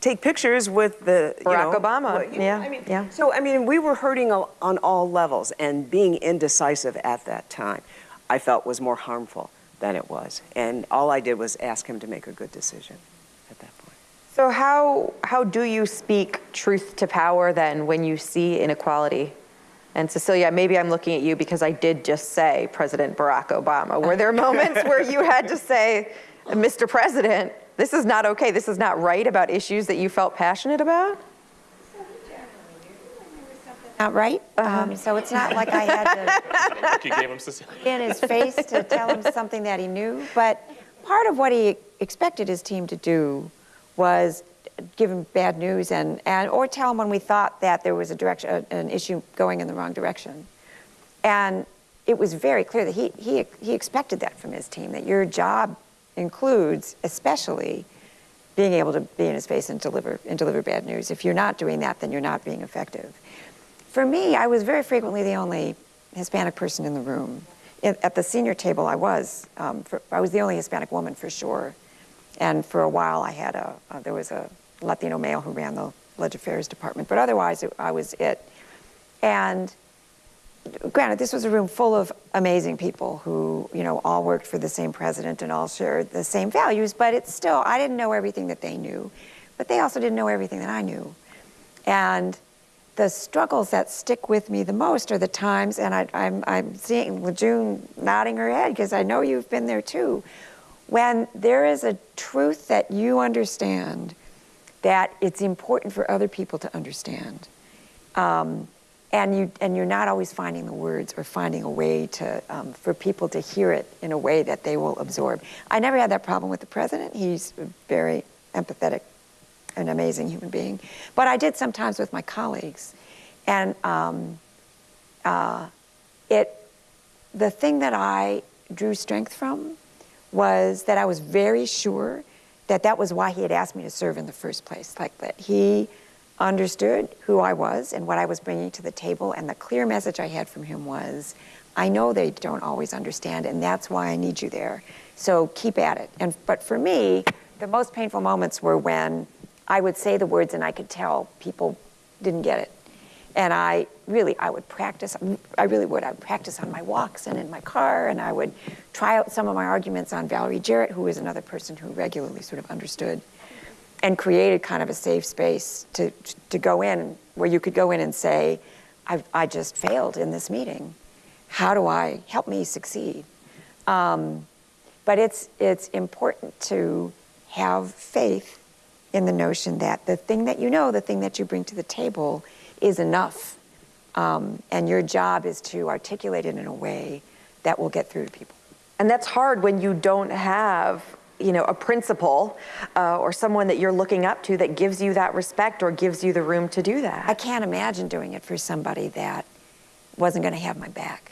take pictures with the you Barack know, Obama, well, you know, yeah, I mean, yeah. So I mean, we were hurting on all levels, and being indecisive at that time, I felt was more harmful than it was. And all I did was ask him to make a good decision at that point. So how, how do you speak truth to power then when you see inequality? And Cecilia, maybe I'm looking at you because I did just say President Barack Obama. Were there moments where you had to say, Mr. President, this is not okay, this is not right about issues that you felt passionate about? Not right? Um, So it's not like I had to You gave him in his face to tell him something that he knew. But part of what he expected his team to do was give him bad news and, and or tell him when we thought that there was a direction, an issue going in the wrong direction. And it was very clear that he, he, he expected that from his team, that your job includes especially being able to be in his face and deliver, and deliver bad news. If you're not doing that, then you're not being effective. For me, I was very frequently the only Hispanic person in the room. At at the senior table, I was. Um, for, I was the only Hispanic woman for sure. And for a while, I had a, uh, there was a Latino male who ran the Ledge Affairs department, but otherwise, it, I was it. And granted, this was a room full of amazing people who, you know, all worked for the same president and all shared the same values, but it's still, I didn't know everything that they knew, but they also didn't know everything that I knew. And the struggles that stick with me the most are the times, and I, I'm, I'm seeing La June nodding her head because I know you've been there too, when there is a truth that you understand that it's important for other people to understand. Um, and you and you're not always finding the words or finding a way to um, for people to hear it in a way that they will absorb. I never had that problem with the president. He's a very empathetic, an amazing human being. But I did sometimes with my colleagues, and um, uh, it the thing that I drew strength from was that I was very sure that that was why he had asked me to serve in the first place. Like that he understood who I was and what I was bringing to the table. And the clear message I had from him was, I know they don't always understand, and that's why I need you there. So keep at it. And but for me, the most painful moments were when I would say the words and I could tell people didn't get it. And I really, I would practice, I really would. I would practice on my walks and in my car, and I would try out some of my arguments on Valerie Jarrett, who was another person who regularly sort of understood and created kind of a safe space to, to go in where you could go in and say, I, I just failed in this meeting. How do I help me succeed? Um, but it's, it's important to have faith in the notion that the thing that you know, the thing that you bring to the table, is enough. Um, and your job is to articulate it in a way that will get through to people. And that's hard when you don't have, you know, a principal uh, or someone that you're looking up to that gives you that respect or gives you the room to do that. I can't imagine doing it for somebody that wasn't going to have my back.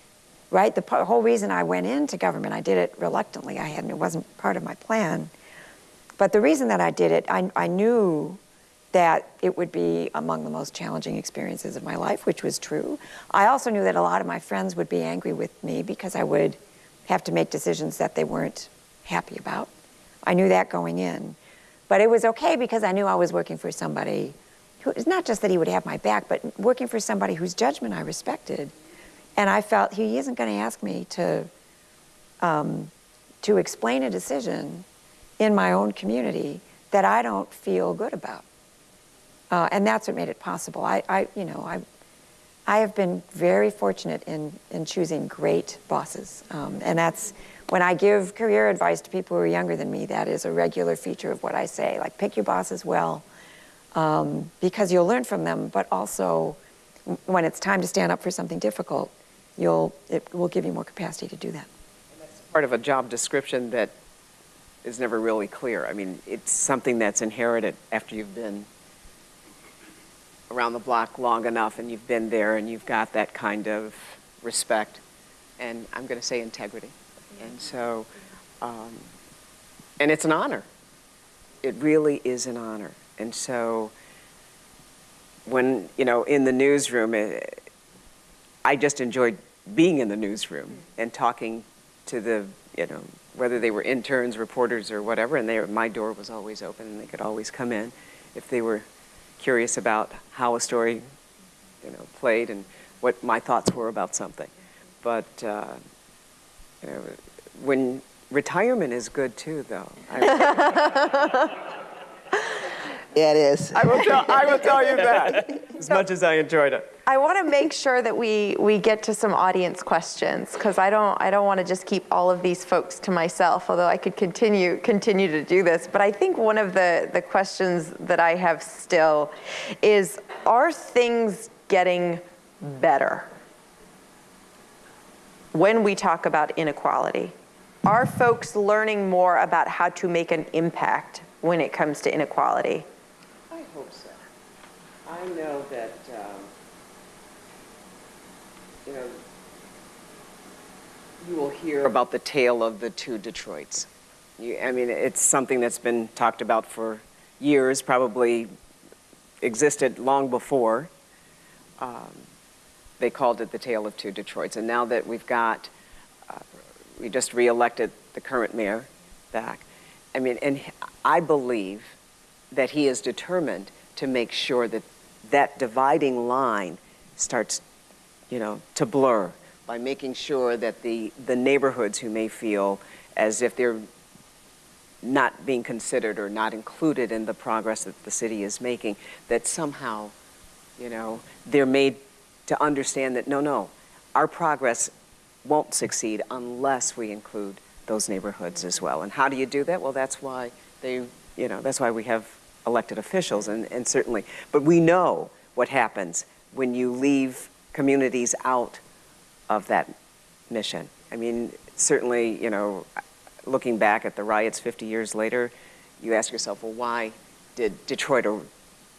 right? The whole reason I went into government, I did it reluctantly. I hadn't, it wasn't part of my plan. But the reason that I did it, I, I knew that it would be among the most challenging experiences of my life, which was true. I also knew that a lot of my friends would be angry with me because I would have to make decisions that they weren't happy about. I knew that going in. But it was okay because I knew I was working for somebody who, it's not just that he would have my back, but working for somebody whose judgment I respected. And I felt he isn't going to ask me to, um, to explain a decision in my own community that I don't feel good about. Uh, and that's what made it possible. I, I, you know, I, I have been very fortunate in, in choosing great bosses. Um, and that's when I give career advice to people who are younger than me, that is a regular feature of what I say. Like, pick your bosses well um, because you'll learn from them, but also when it's time to stand up for something difficult, you'll, it will give you more capacity to do that. Part of a job description that is never really clear. I mean, it's something that's inherited after you've been around the block long enough and you've been there and you've got that kind of respect and I'm going to say integrity. And so, um, and it's an honor. It really is an honor. And so, when, you know, in the newsroom, eh, I just enjoyed being in the newsroom and talking to the, you know, whether they were interns, reporters, or whatever, and they, my door was always open and they could always come in if they were curious about how a story, you know, played and what my thoughts were about something. But, uh, you know, when retirement is good too, though. I, Yeah, it is. I will tell, I will tell you that, as much as I enjoyed it. I want to make sure that we, we get to some audience questions because I don't I don't want to just keep all of these folks to myself. Although I could continue continue to do this, but I think one of the the questions that I have still is: Are things getting better when we talk about inequality? Are folks learning more about how to make an impact when it comes to inequality? I hope so. I know that, um, you know, you will hear about the tale of the two Detroits. You, I mean, it's something that's been talked about for years, probably existed long before. Um, they called it the tale of two Detroits. And now that we've got, uh, we just reelected the current mayor back, I mean, and I believe that he is determined to make sure that that dividing line starts, you know, to blur by making sure that the, the neighborhoods who may feel as if they're not being considered or not included in the progress that the city is making, that somehow, you know, they're made to understand that no, no, our progress won't succeed unless we include those neighborhoods as well. And how do you do that? Well, that's why they, you know, that's why we have elected officials and, and certainly, but we know what happens when you leave communities out of that mission. I mean, certainly, you know, looking back at the riots 50 years later, you ask yourself, well, why did Detroit er-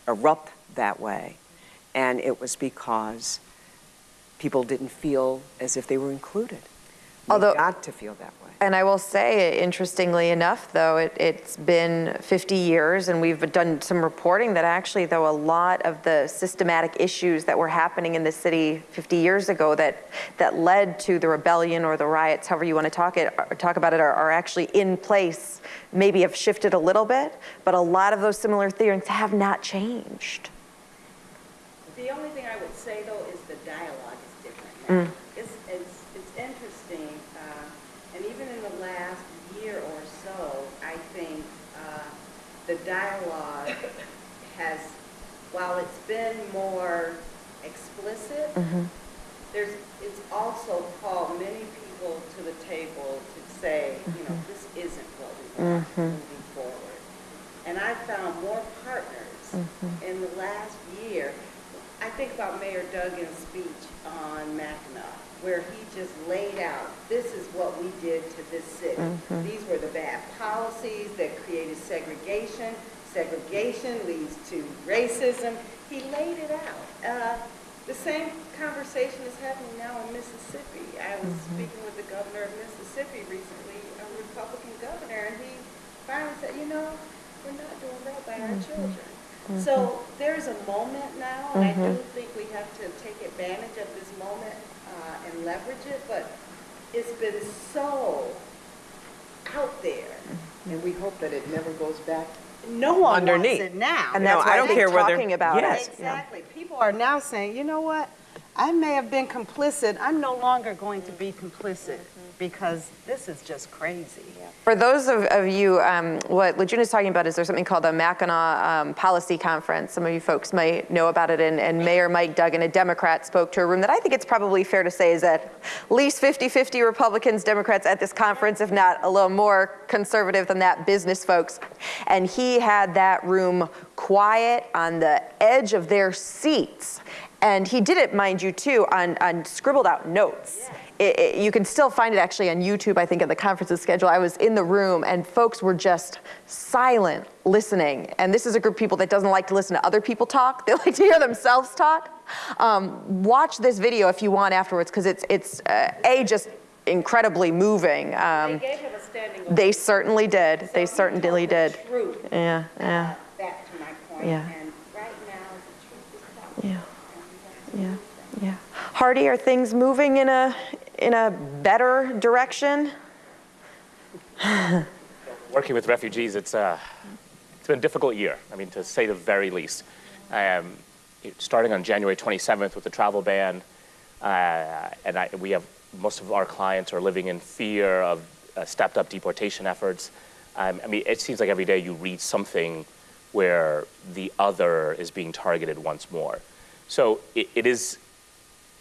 erupt that way? And it was because people didn't feel as if they were included. They Although- got to feel that way. And I will say, interestingly enough, though, it, it's been 50 years, and we've done some reporting that actually, though, a lot of the systematic issues that were happening in the city 50 years ago that that led to the rebellion or the riots, however you want to talk it, or talk about it, are, are actually in place. Maybe have shifted a little bit, but a lot of those similar theories have not changed. The only thing I would say, though, is the dialogue is different. Mm. It's, it's, it's interesting, uh, and even in the last year or so, I think uh, the dialogue has, while it's been more explicit, mm-hmm. there's, it's also called many people to the table to say, you know, mm-hmm. this isn't what we want mm-hmm. moving forward. And I found more partners in the last year. I think about Mayor Duggan's speech on Mackinac, where he just laid out, this is what we did to this city. These were the bad policies that created segregation. Segregation leads to racism. He laid it out. Uh, The same conversation is happening now in Mississippi. I was Mm-hmm. speaking with the governor of Mississippi recently, a Republican governor, and he finally said, you know, we're not doing right by our Mm-hmm. children. So there's a moment now, and I do think we have to take advantage of this moment uh, and leverage it, but it's been so out there. And we hope that it never goes back. No one wants Underneath. it now. And No, that's I don't they're care whether- talking about Yes. it. Exactly. People are now saying, you know what? I may have been complicit. I'm no longer going to be complicit because this is just crazy. For those of, of you, um, what La June is talking about is there's something called a Mackinac um, Policy Conference. Some of you folks might know about it, and, and Mayor Mike Duggan, a Democrat, spoke to a room that I think it's probably fair to say is at least 50-50 Republicans, Democrats at this conference, if not a little more conservative than that, business folks. And he had that room quiet on the edge of their seats. And he did it, mind you, too, on, on scribbled out notes. It, it- you can still find it actually on YouTube, I think, at the conference's schedule. I was in the room and folks were just silent listening. And this is a group of people that doesn't like to listen to other people talk. They like to hear themselves talk. Um, watch this video if you want afterwards because it's, it's uh, A, just incredibly moving. They Um, gave him a standing ovation. they certainly did. So They certainly the did. Truth, Yeah, yeah, back to my point. Yeah. And right now, the truth is out. yeah. And we have to Yeah, yeah. Hardy, are things moving in a, in a better direction? Working with refugees, it's, uh, it's been a difficult year, I mean, to say the very least. Um, starting on January 27th with the travel ban, uh, and I, we have, most of our clients are living in fear of uh, stepped up deportation efforts. Um, I mean, it seems like every day you read something where the other is being targeted once more. So it, it is,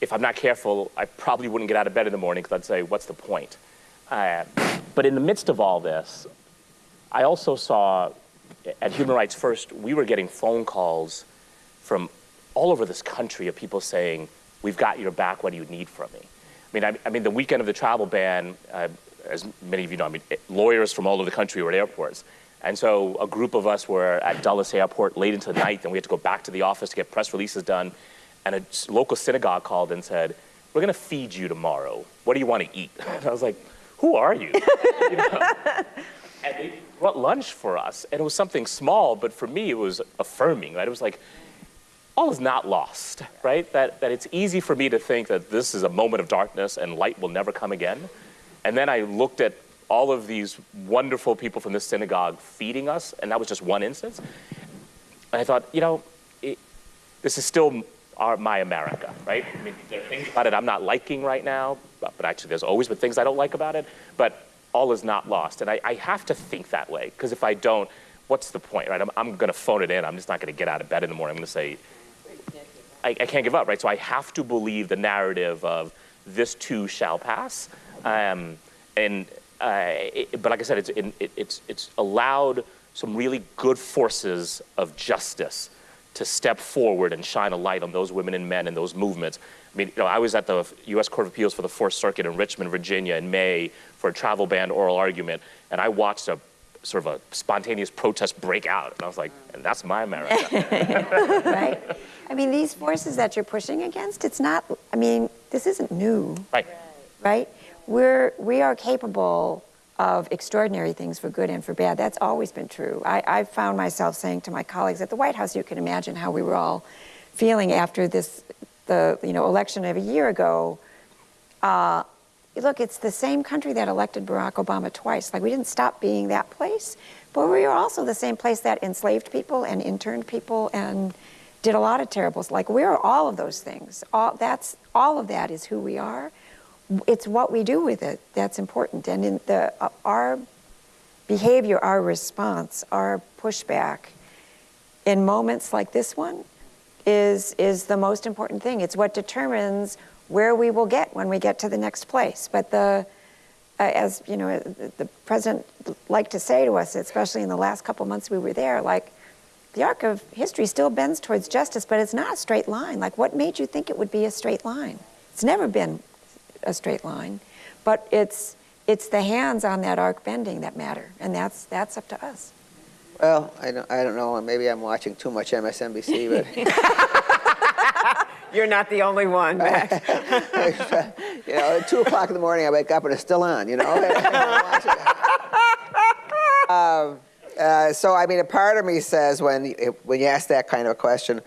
if I'm not careful, I probably wouldn't get out of bed in the morning because I'd say, what's the point? Uh, but in the midst of all this, I also saw at Human Rights First, we were getting phone calls from all over this country of people saying, We've got your back, what do you need from me? I mean, I, I mean the weekend of the travel ban, uh, as many of you know, I mean, lawyers from all over the country were at airports. And so a group of us were at Dulles Airport late into the night, and we had to go back to the office to get press releases done. And a local synagogue called and said, We're going to feed you tomorrow. What do you want to eat? And I was like, Who are you? You know? and they brought lunch for us, and it was something small, but for me, it was affirming. Right? It was like, all is not lost, right? That, that it's easy for me to think that this is a moment of darkness and light will never come again. And then I looked at all of these wonderful people from this synagogue feeding us, and that was just one instance. And I thought, you know, it, this is still our, my America, right? I mean, there are things about it I'm not liking right now, but, but actually, there's always been things I don't like about it. But all is not lost, and I, I have to think that way because if I don't, what's the point, right? I'm, I'm going to phone it in. I'm just not going to get out of bed in the morning. I'm going to say, I, I can't give up, right? So I have to believe the narrative of this too shall pass. Um, and uh, it, but like I said, it's, it, it's, it's allowed some really good forces of justice to step forward and shine a light on those women and men and those movements. I mean, you know, I was at the U.S. Court of Appeals for the Fourth Circuit in Richmond, Virginia, in May for a travel ban oral argument, and I watched a sort of a spontaneous protest break out, and I was like, and that's my America. right? I mean, these forces that you're pushing against, it's not, I mean, this isn't new, right. right? We're, we are capable of extraordinary things for good and for bad. That's always been true. I, I found myself saying to my colleagues at the White House, you can imagine how we were all feeling after this, the, you know, election of a year ago. Uh, look, it's the same country that elected Barack Obama twice. Like, we didn't stop being that place, but we were also the same place that enslaved people and interned people and did a lot of terribles. Like, we're all of those things. All, that's, all of that is who we are. It's what we do with it that's important. And in the, uh, our behavior, our response, our pushback in moments like this one is, is the most important thing. It's what determines where we will get when we get to the next place. But the, uh, as you know, the president liked to say to us, especially in the last couple months we were there, like the arc of history still bends towards justice, but it's not a straight line. Like, what made you think it would be a straight line? It's never been a straight line, but it's it's the hands on that arc bending that matter, and that's that's up to us. Well, I don't, I don't know, maybe I'm watching too much MSNBC, but You're not the only one, Max. you know, at two o'clock in the morning, I wake up and it's still on. You know. um, uh, so I mean, a part of me says when when you ask that kind of a question,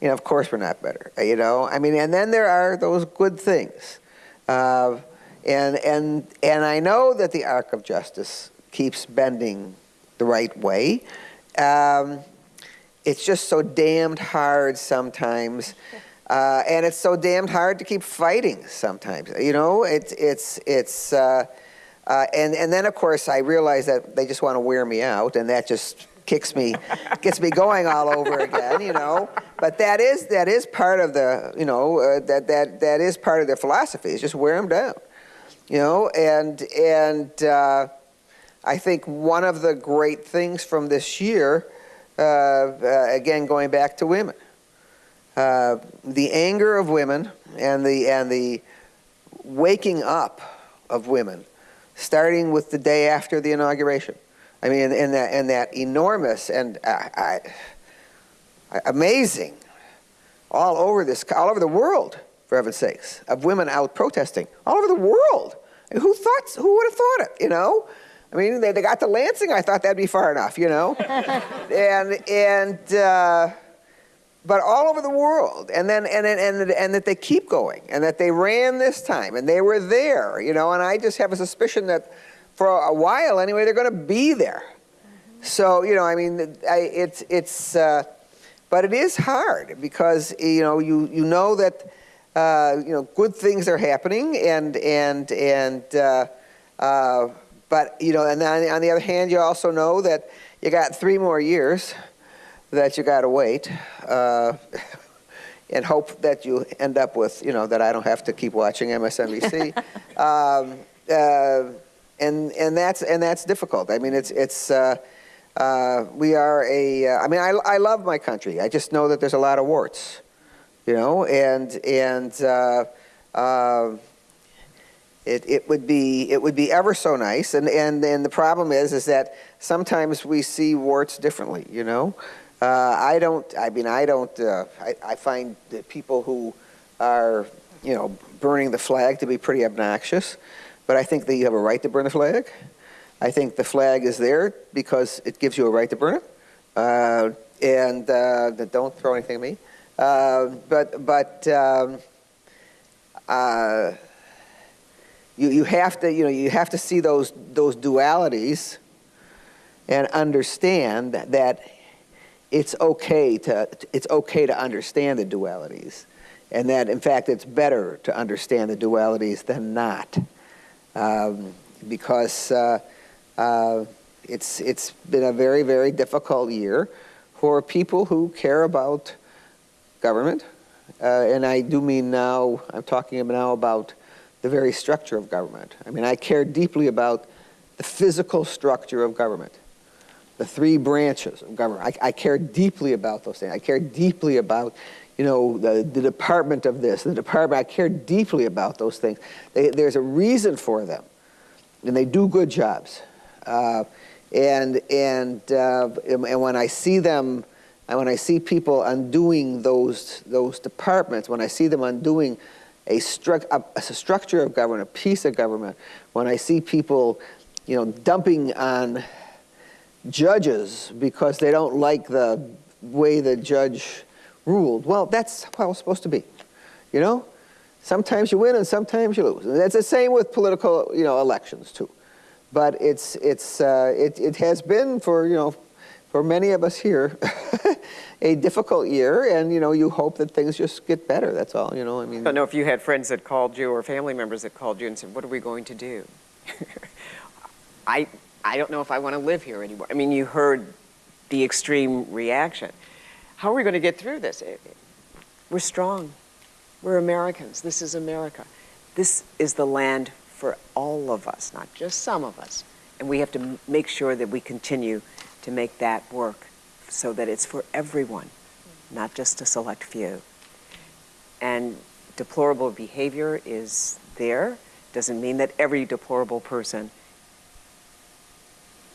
you know, of course we're not better. You know, I mean, and then there are those good things, uh, and and and I know that the arc of justice keeps bending the right way. Um, it's just so damned hard sometimes. Uh, and it's so damned hard to keep fighting sometimes. You know, it's, it's, it's, uh, uh, and, and then of course I realize that they just want to wear me out and that just kicks me, gets me going all over again, you know. But that is, that is part of the, you know, uh, that, that, that is part of their philosophy is just wear them down, you know, and, and uh, I think one of the great things from this year uh, uh, again, going back to women. Uh, the anger of women and the, and the waking up of women, starting with the day after the inauguration. I mean, and that, in that enormous and uh, I, amazing, all over this, all over the world, for heaven's sakes, of women out protesting, all over the world. who thought, who would have thought it, you know? I mean, they, they got to Lansing, I thought that'd be far enough, you know? and, and, uh, but all over the world, and then, and, and, and that they keep going, and that they ran this time, and they were there, you know, and I just have a suspicion that for a while anyway, they're gonna be there. So, you know, I mean, I, it's, it's, uh, but it is hard because, you know, you, you know that, uh, you know, good things are happening and, and, and, uh, uh but, you know, and then on the other hand, you also know that you got three more years that you got to wait uh, and hope that you end up with, you know, that I don't have to keep watching MSNBC. um, uh, and, and, that's, and that's difficult. I mean, it's, it's, uh, we are a. Uh, I mean, I, I love my country. I just know that there's a lot of warts, you know, and, and, uh, it, it would be it would be ever so nice and and and the problem is is that sometimes we see warts differently you know uh, I don't I mean I don't uh, I, I find that people who are you know burning the flag to be pretty obnoxious but I think that you have a right to burn the flag I think the flag is there because it gives you a right to burn it uh, and uh, don't throw anything at me uh, but but um, uh, you, you have to, you know, you have to see those, those dualities and understand that, that it's okay to, it's okay to understand the dualities. And that, in fact, it's better to understand the dualities than not. Um, because uh, it's, it's been a very, very difficult year for people who care about government. Uh, and I do mean now, I'm talking now about the very structure of government. I mean, I care deeply about the physical structure of government, the three branches of government. I, I care deeply about those things. I care deeply about, you know, the, the department of this, the department. I care deeply about those things. They, there's a reason for them, and they do good jobs. Uh, and and uh, and when I see them, and when I see people undoing those those departments, when I see them undoing a, stru a, a, structure of government, a piece of government, when I see people, you know, dumping on judges because they don't like the way the judge ruled, well, that's how it's supposed to be, you know? Sometimes you win and sometimes you lose. And that's the same with political, you know, elections too. But it's, it's, uh, it, it has been for, you know, for many of us here, a difficult year, and you know, you hope that things just get better. That's all. You know, I mean. I don't know if you had friends that called you or family members that called you and said, "What are we going to do?" I I don't know if I want to live here anymore. I mean, you heard the extreme reaction. How are we going to get through this? We're strong. We're Americans. This is America. This is the land for all of us, not just some of us. And we have to make sure that we continue to make that work so that it's for everyone, not just a select few. And deplorable behavior is there. Doesn't mean that every deplorable person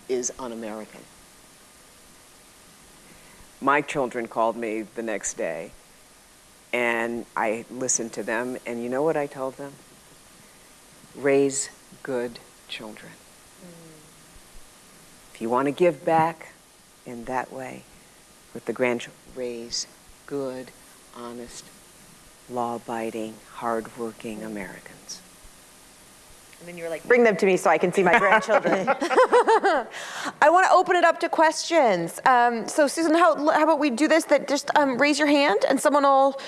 is un-American. My children called me the next day And I listened to them, and you know what I told them? Raise good children. If you want to give back in that way with the grandchildren, raise good, honest, law-abiding, hard-working Americans. And then you were like, bring them to me so I can see my grandchildren. I want to open it up to questions. Um, so Susan, how, how about we do this, that just um, raise your hand and someone will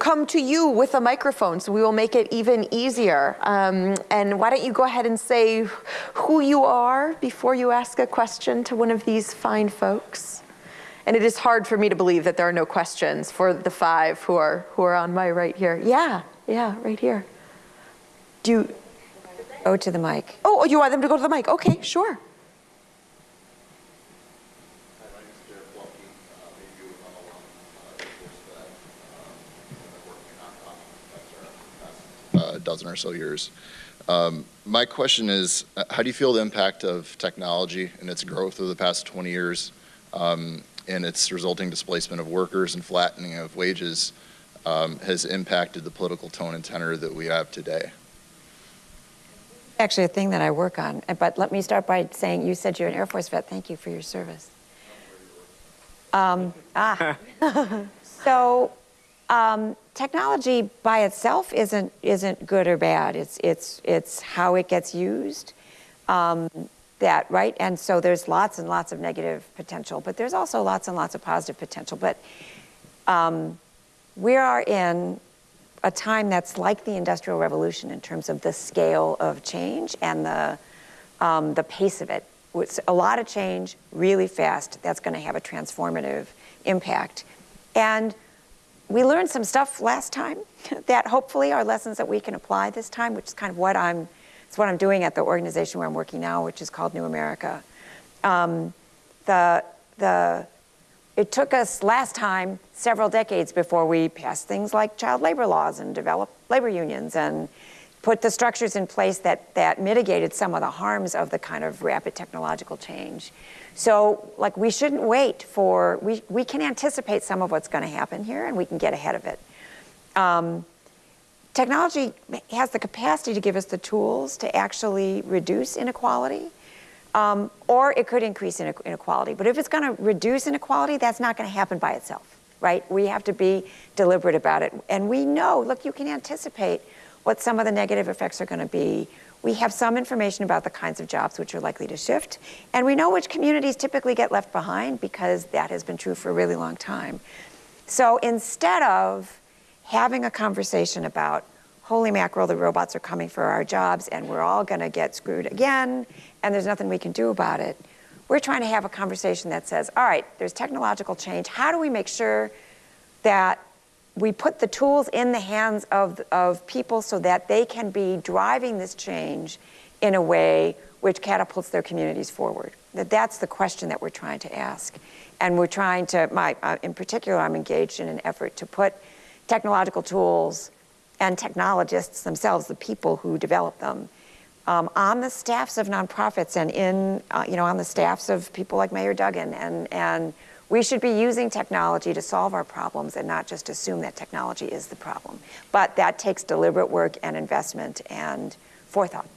come to you with a microphone, so we will make it even easier. Um, and why don't you go ahead and say who you are before you ask a question to one of these fine folks? And it is hard for me to believe that there are no questions for the five who are, who are on my right here. Yeah, yeah, right here. Do you, Go to the mic. Oh, oh, you want them to go to the mic? Okay, sure. a dozen or so years. Um, my question is, uh, how do you feel the impact of technology and its growth over the past 20 years um, and its resulting displacement of workers and flattening of wages um, has impacted the political tone and tenor that we have today? Actually, a thing that I work on. But let me start by saying you said you're an Air Force vet. Thank you for your service. Um, ah. so um, technology by itself isn't isn't good or bad. It's it's it's how it gets used. Um, that right, and so there's lots and lots of negative potential, but there's also lots and lots of positive potential. But um, we are in a time that's like the Industrial Revolution in terms of the scale of change and the um, the pace of it. It's a lot of change, really fast. That's going to have a transformative impact, and we learned some stuff last time that hopefully are lessons that we can apply this time, which is kind of what I'm, it's what I'm doing at the organization where I'm working now, which is called New America. Um, the, the, it took us last time several decades before we passed things like child labor laws and developed labor unions and put the structures in place that, that mitigated some of the harms of the kind of rapid technological change. So, like, we shouldn't wait for, we, we can anticipate some of what's going to happen here and we can get ahead of it. Um, technology has the capacity to give us the tools to actually reduce inequality, um, or it could increase inequality. But if it's going to reduce inequality, that's not going to happen by itself, right? We have to be deliberate about it. And we know, look, you can anticipate what some of the negative effects are going to be we have some information about the kinds of jobs which are likely to shift, and we know which communities typically get left behind because that has been true for a really long time. So instead of having a conversation about, holy mackerel, the robots are coming for our jobs and we're all going to get screwed again and there's nothing we can do about it, we're trying to have a conversation that says, all right, there's technological change. How do we make sure that we put the tools in the hands of, of people so that they can be driving this change in a way which catapults their communities forward. That that's the question that we're trying to ask. And we're trying to, my, uh, in particular, I'm engaged in an effort to put technological tools and technologists themselves, the people who develop them, um, on the staffs of nonprofits and in, uh, you know, on the staffs of people like Mayor Duggan and, and we should be using technology to solve our problems and not just assume that technology is the problem. But that takes deliberate work and investment and forethought.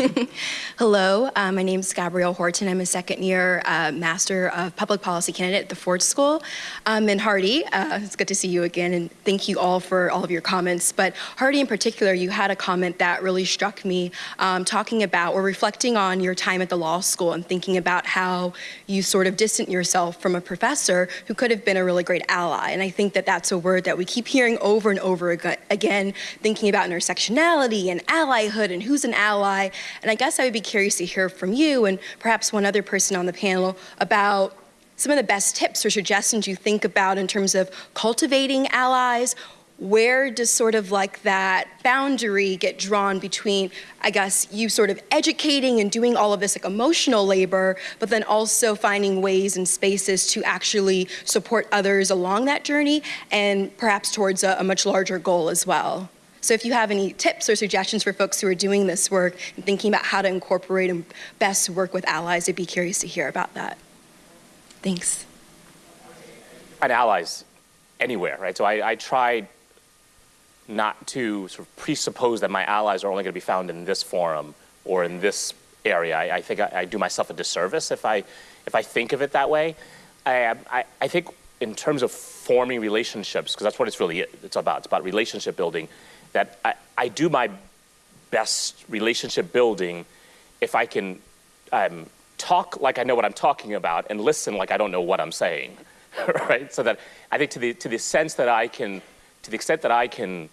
Hello, uh, my name is Gabrielle Horton. I'm a second year uh, Master of Public Policy candidate at the Ford School. Um, and Hardy, uh, it's good to see you again, and thank you all for all of your comments. But Hardy, in particular, you had a comment that really struck me, um, talking about or reflecting on your time at the law school and thinking about how you sort of distant yourself from a professor who could have been a really great ally. And I think that that's a word that we keep hearing over and over again, thinking about intersectionality and allyhood and who's an ally. And I guess I would be curious to hear from you and perhaps one other person on the panel about some of the best tips or suggestions you think about in terms of cultivating allies. Where does sort of like that boundary get drawn between, I guess, you sort of educating and doing all of this like emotional labor, but then also finding ways and spaces to actually support others along that journey and perhaps towards a, a much larger goal as well? So if you have any tips or suggestions for folks who are doing this work and thinking about how to incorporate and best work with allies, I'd be curious to hear about that. Thanks. find allies anywhere, right? So I, I try not to sort of presuppose that my allies are only going to be found in this forum or in this area. I, I think I, I do myself a disservice if I, if I think of it that way. I, I, I think in terms of forming relationships, because that's what it's really it's about. It's about relationship building. That I, I do my best relationship building if I can um, talk like I know what I'm talking about and listen like I don't know what I'm saying, right? So that I think to the to the sense that I can, to the extent that I can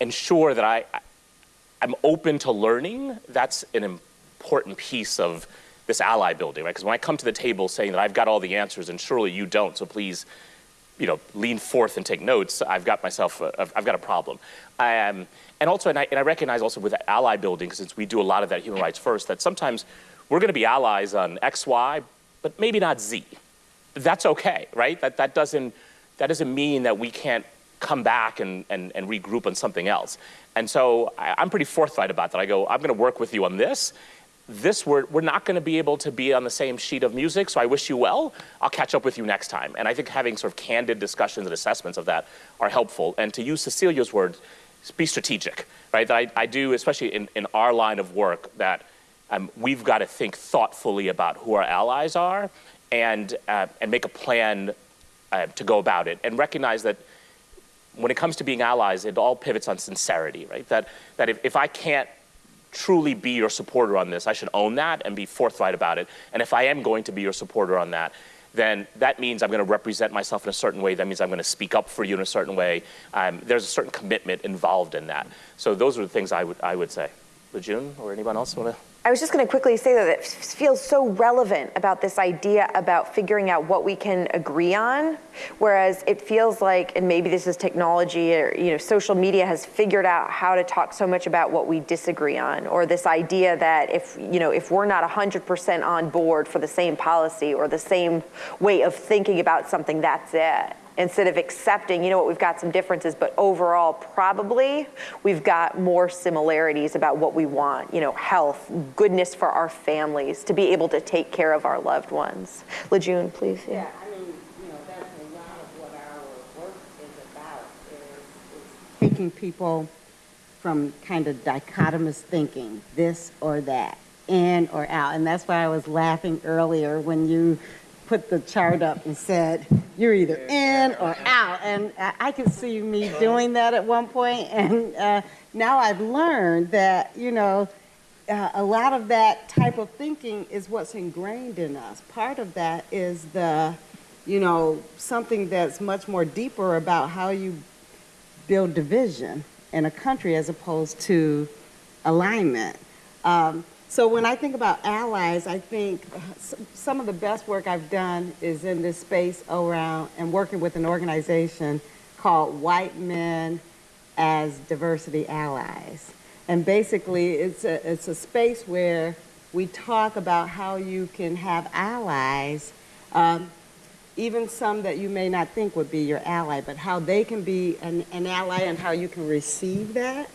ensure that I, I'm open to learning, that's an important piece of this ally building, right? Because when I come to the table saying that I've got all the answers and surely you don't, so please, you know, lean forth and take notes, I've got myself, I've got a problem. Um, and also, and I, and I recognize also with ally building, since we do a lot of that human rights first, that sometimes we're going to be allies on X, Y, but maybe not Z. That's okay, right? That, that, doesn't, that doesn't mean that we can't come back and, and, and regroup on something else. And so I, I'm pretty forthright about that. I go, I'm going to work with you on this. This, we're, we're not going to be able to be on the same sheet of music, so I wish you well. I'll catch up with you next time. And I think having sort of candid discussions and assessments of that are helpful. And to use Cecilia's word, be strategic, right? That I, I do, especially in, in our line of work, that um, we've got to think thoughtfully about who our allies are and, uh, and make a plan uh, to go about it and recognize that when it comes to being allies, it all pivots on sincerity, right? That, that if, if I can't truly be your supporter on this, I should own that and be forthright about it. And if I am going to be your supporter on that, then that means I'm going to represent myself in a certain way. That means I'm going to speak up for you in a certain way. Um, there's a certain commitment involved in that. So those are the things I would, I would say. La June or anyone else want to? I was just going to quickly say that it feels so relevant about this idea about figuring out what we can agree on, whereas it feels like, and maybe this is technology or you know, social media has figured out how to talk so much about what we disagree on, or this idea that if you know if we're not 100% on board for the same policy or the same way of thinking about something, that's it instead of accepting, you know what, we've got some differences, but overall, probably we've got more similarities about what we want, you know, health, goodness for our families, to be able to take care of our loved ones. La June, please. Yeah, I mean, you know, that's a lot of what our work is about, is, is taking people from kind of dichotomous thinking, this or that, in or out. And that's why I was laughing earlier when you put the chart up and said, you're either in or out. And I, could see me doing that at one point. point, and uh, now I've learned that, you know, uh, a lot of that type of thinking is what's ingrained in us. Part of that is the, you know, something that's much more deeper about how you build division in a country as opposed to alignment. Um, so when I think about allies, I think some of the best work I've done is in this space around and working with an organization called White Men as Diversity Allies. And basically, it's a, it's a space where we talk about how you can have allies, um, even some that you may not think would be your ally, but how they can be an, an ally and how you can receive that.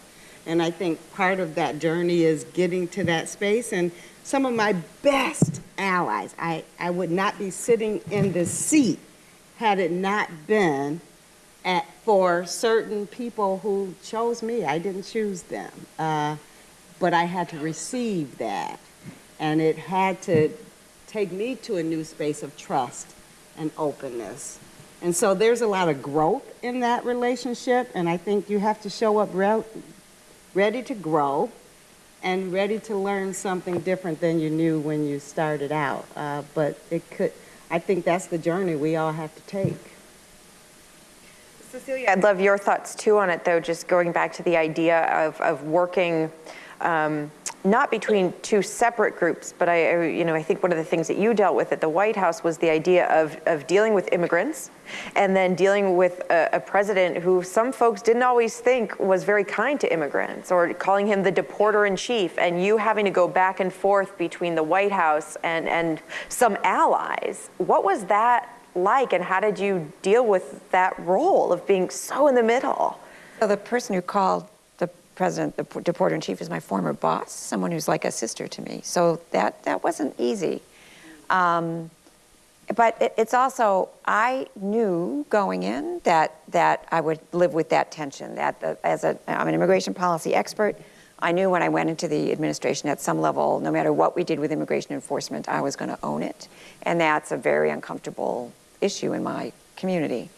And I think part of that journey is getting to that space. And some of my best allies, I, I would not be sitting in this seat had it not been at, for certain people who chose me. I didn't choose them. Uh, but I had to receive that. And it had to take me to a new space of trust and openness. And so there's a lot of growth in that relationship, and I think you have to show up ready to grow and ready to learn something different than you knew when you started out. Uh, but it could, I think that's the journey we all have to take. Cecilia, I'd love your thoughts too on it though, just going back to the idea of, of working um, not between two separate groups, but I, you know, I think one of the things that you dealt with at the White House was the idea of, of dealing with immigrants and then dealing with a, a, president who some folks didn't always think was very kind to immigrants or calling him the deporter in chief and you having to go back and forth between the White House and, and some allies. What was that like and how did you deal with that role of being so in the middle? So the person who called president, the deporter in chief, is my former boss, someone who's like a sister to me. So that that wasn't easy. Um, but it, it's also, I knew going in that, that I would live with that tension. That the, as a, I'm an immigration policy expert. I knew when I went into the administration at some level, no matter what we did with immigration enforcement, I was going to own it. And that's a very uncomfortable issue in my community.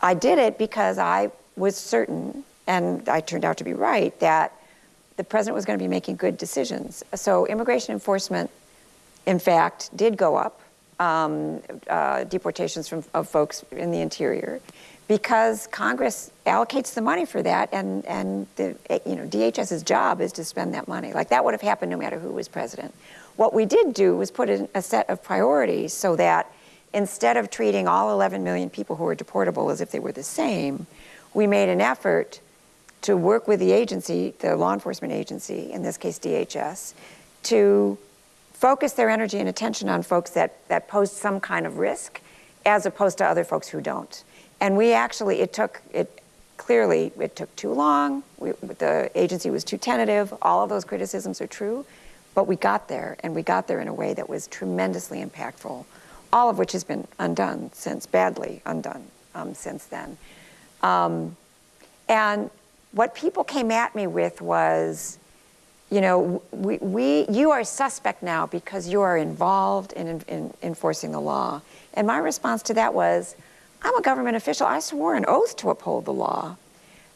I did it because I was certain, and I turned out to be right, that the president was going to be making good decisions. So immigration enforcement, in fact, did go up um, uh, deportations from, of folks in the interior because Congress allocates the money for that, and, and the, you know, DHS's job is to spend that money. Like that would have happened no matter who was president. What we did do was put in a set of priorities so that instead of treating all 11 million people who were deportable as if they were the same, we made an effort to work with the agency, the law enforcement agency, in this case DHS, to focus their energy and attention on folks that, that pose some kind of risk as opposed to other folks who don't. And we actually, it took, it clearly, it took too long. We, the agency was too tentative. All of those criticisms are true. But we got there, and we got there in a way that was tremendously impactful, all of which has been undone since, badly undone um, since then. Um, and what people came at me with was, you know, we, we, you are suspect now because you are involved in, in, in enforcing the law. And my response to that was, I'm a government official. I swore an oath to uphold the law.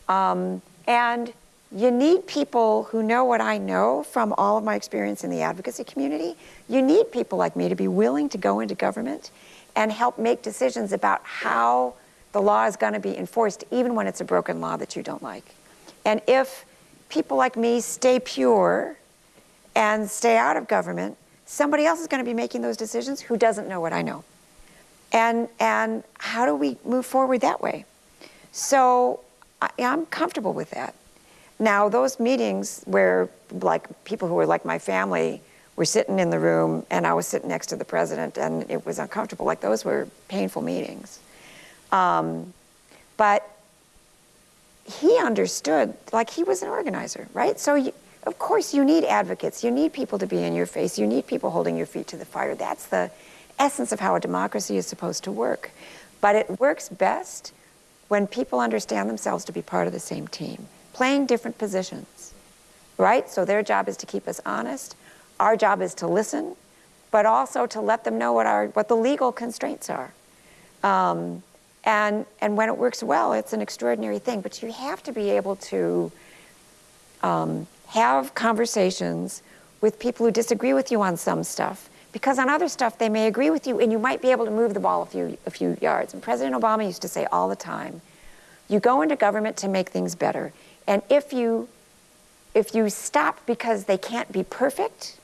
Um, and you need people who know what I know from all of my experience in the advocacy community. You need people like me to be willing to go into government and help make decisions about how the law is going to be enforced, even when it's a broken law that you don't like. And if people like me stay pure and stay out of government, somebody else is going to be making those decisions who doesn't know what I know. And, and how do we move forward that way? So I, I'm comfortable with that. Now, those meetings where like people who were like my family were sitting in the room and I was sitting next to the president and it was uncomfortable, like those were painful meetings. Um, but he understood, like he was an organizer, right? So you, of course you need advocates, you need people to be in your face, you need people holding your feet to the fire. That's the essence of how a democracy is supposed to work. But it works best when people understand themselves to be part of the same team, playing different positions, right? So their job is to keep us honest. Our job is to listen, but also to let them know what, our, what the legal constraints are. Um, and, and when it works well, it's an extraordinary thing. But you have to be able to um, have conversations with people who disagree with you on some stuff. Because on other stuff, they may agree with you and you might be able to move the ball a few, a few yards. And President Obama used to say all the time, you go into government to make things better. And if you, if you stop because they can't be perfect,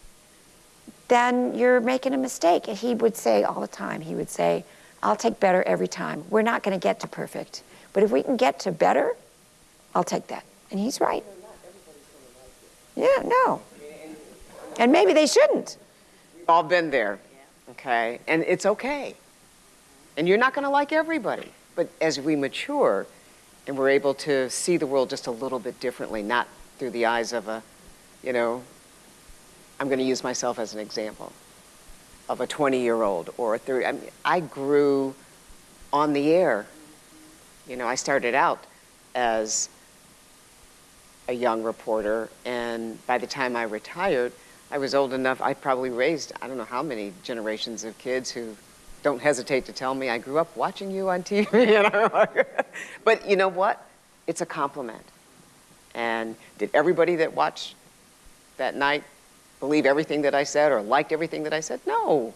then you're making a mistake. And he would say all the time, he would say, I'll take better every time. We're not going to get to perfect. But if we can get to better, I'll take that. And he's right. Yeah, no. And maybe they shouldn't. We've all been there, okay? And it's okay. And you're not going to like everybody. But as we mature and we're able to see the world just a little bit differently, not through the eyes of a, you know, I'm going to use myself as an example of a 20 year old or a 30. I, mean, I grew on the air. You know, I started out as a young reporter, and by the time I retired, I was old enough, I probably raised, I don't know how many generations of kids who don't hesitate to tell me I grew up watching you on TV. Know? but you know what? It's a compliment. And did everybody that watched that night believe everything that I said or liked everything that I said? No.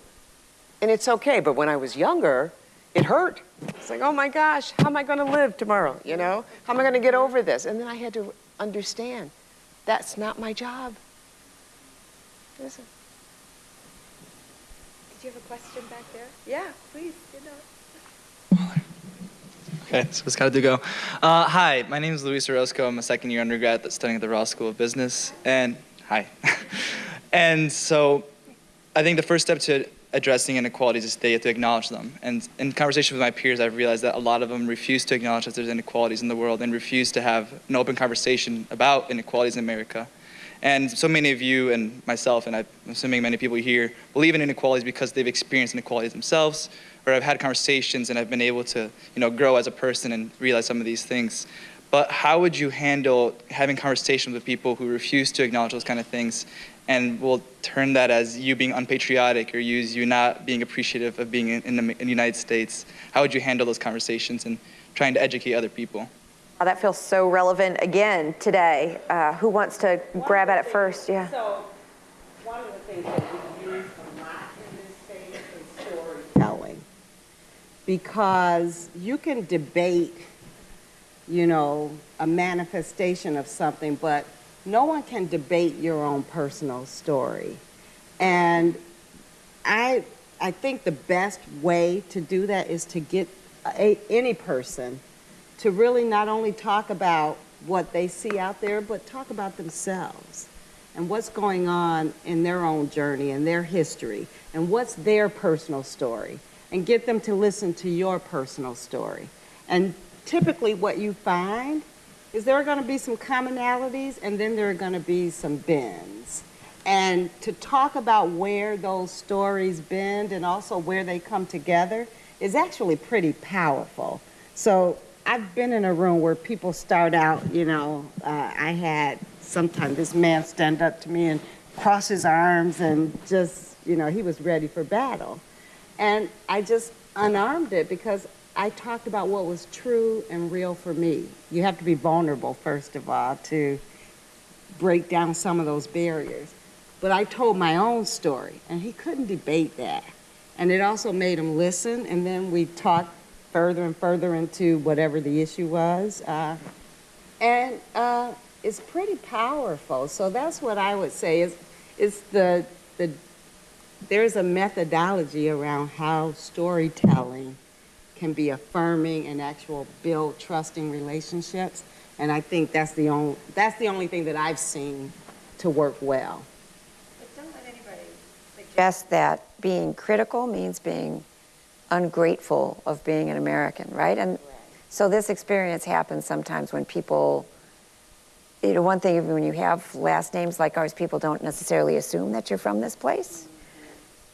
And it's okay. But when I was younger, it hurt. It's like, oh my gosh, how am I going to live tomorrow? You know, how am I going to get over this? And then I had to understand that's not my job. Listen. Did you have a question back there? Yeah, please. You know. Okay, so it's got to do go. Uh, hi, my name is Luis Orozco. I'm a second year undergrad that's studying at the Ross School of Business. And hi. and so I think the first step to addressing inequalities is they have to acknowledge them. And in conversation with my peers, I've realized that a lot of them refuse to acknowledge that there's inequalities in the world and refuse to have an open conversation about inequalities in America. And so many of you and myself, and I'm assuming many people here, believe in inequalities because they've experienced inequalities themselves, or I've had conversations and I've been able to, you know, grow as a person and realize some of these things. But how would you handle having conversations with people who refuse to acknowledge those kind of things and will turn that as you being unpatriotic or use you not being appreciative of being in, in, the, in the United States? How would you handle those conversations and trying to educate other people? Oh, that feels so relevant again today. Uh, who wants to grab at it first? Yeah. So, one of the things that we use a lot in this space is storytelling. Because you can debate, you know, a manifestation of something, but no one can debate your own personal story. And I, I think the best way to do that is to get a, any person to really not only talk about what they see out there, but talk about themselves and what's going on in their own journey and their history and what's their personal story and get them to listen to your personal story. And typically what you find is there are going to be some commonalities and then there are going to be some bends. And to talk about where those stories bend and also where they come together is actually pretty powerful. So I've been in a room where people start out, you know, uh, I had sometimes this man stand up to me and cross his arms and just, you know, he was ready for battle. And I just unarmed it because I talked about what was true and real for me. You have to be vulnerable, first of all, to break down some of those barriers. But I told my own story, and he couldn't debate that. And it also made him listen, and then we talked further and further into whatever the issue was. Uh, and uh, it's pretty powerful. So that's what I would say is, is the, the, there's a methodology around how storytelling can be affirming and actual build trusting relationships. And I think that's the only, that's the only thing that I've seen to work well. But don't let anybody suggest that being critical means being ungrateful of being an American, right? And so this experience happens sometimes when people, you know, one thing when you have last names like ours, people don't necessarily assume that you're from this place.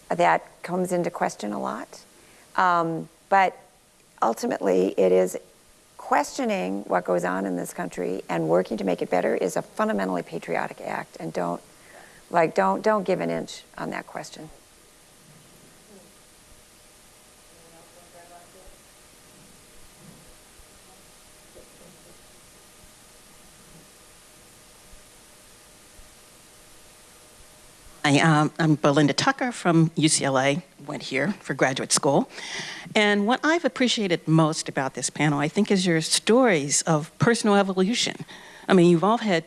That comes into question a lot. Um, but ultimately, it is questioning what goes on in this country and working to make it better is a fundamentally patriotic act. And don't, like, don't, don't give an inch on that question. Hi, um, I'm Belinda Tucker from UCLA, went here for graduate school. And what I've appreciated most about this panel, I think, is your stories of personal evolution. I mean, you've all had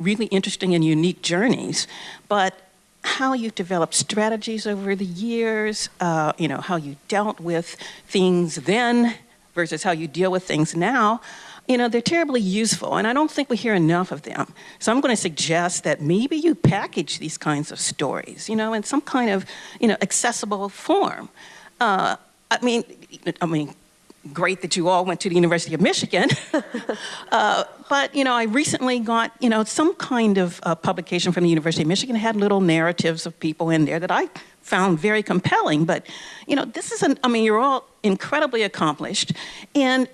really interesting and unique journeys, but how you've developed strategies over the years, uh, you know, how you dealt with things then versus how you deal with things now, you know, they're terribly useful, and I don't think we hear enough of them. So I'm going to suggest that maybe you package these kinds of stories, you know, in some kind of, you know, accessible form. Uh, I mean, I mean, great that you all went to the University of Michigan, uh, but you know, I recently got you know some kind of uh, publication from the University of Michigan had little narratives of people in there that I found very compelling. But you know, this is an I mean, you're all incredibly accomplished, and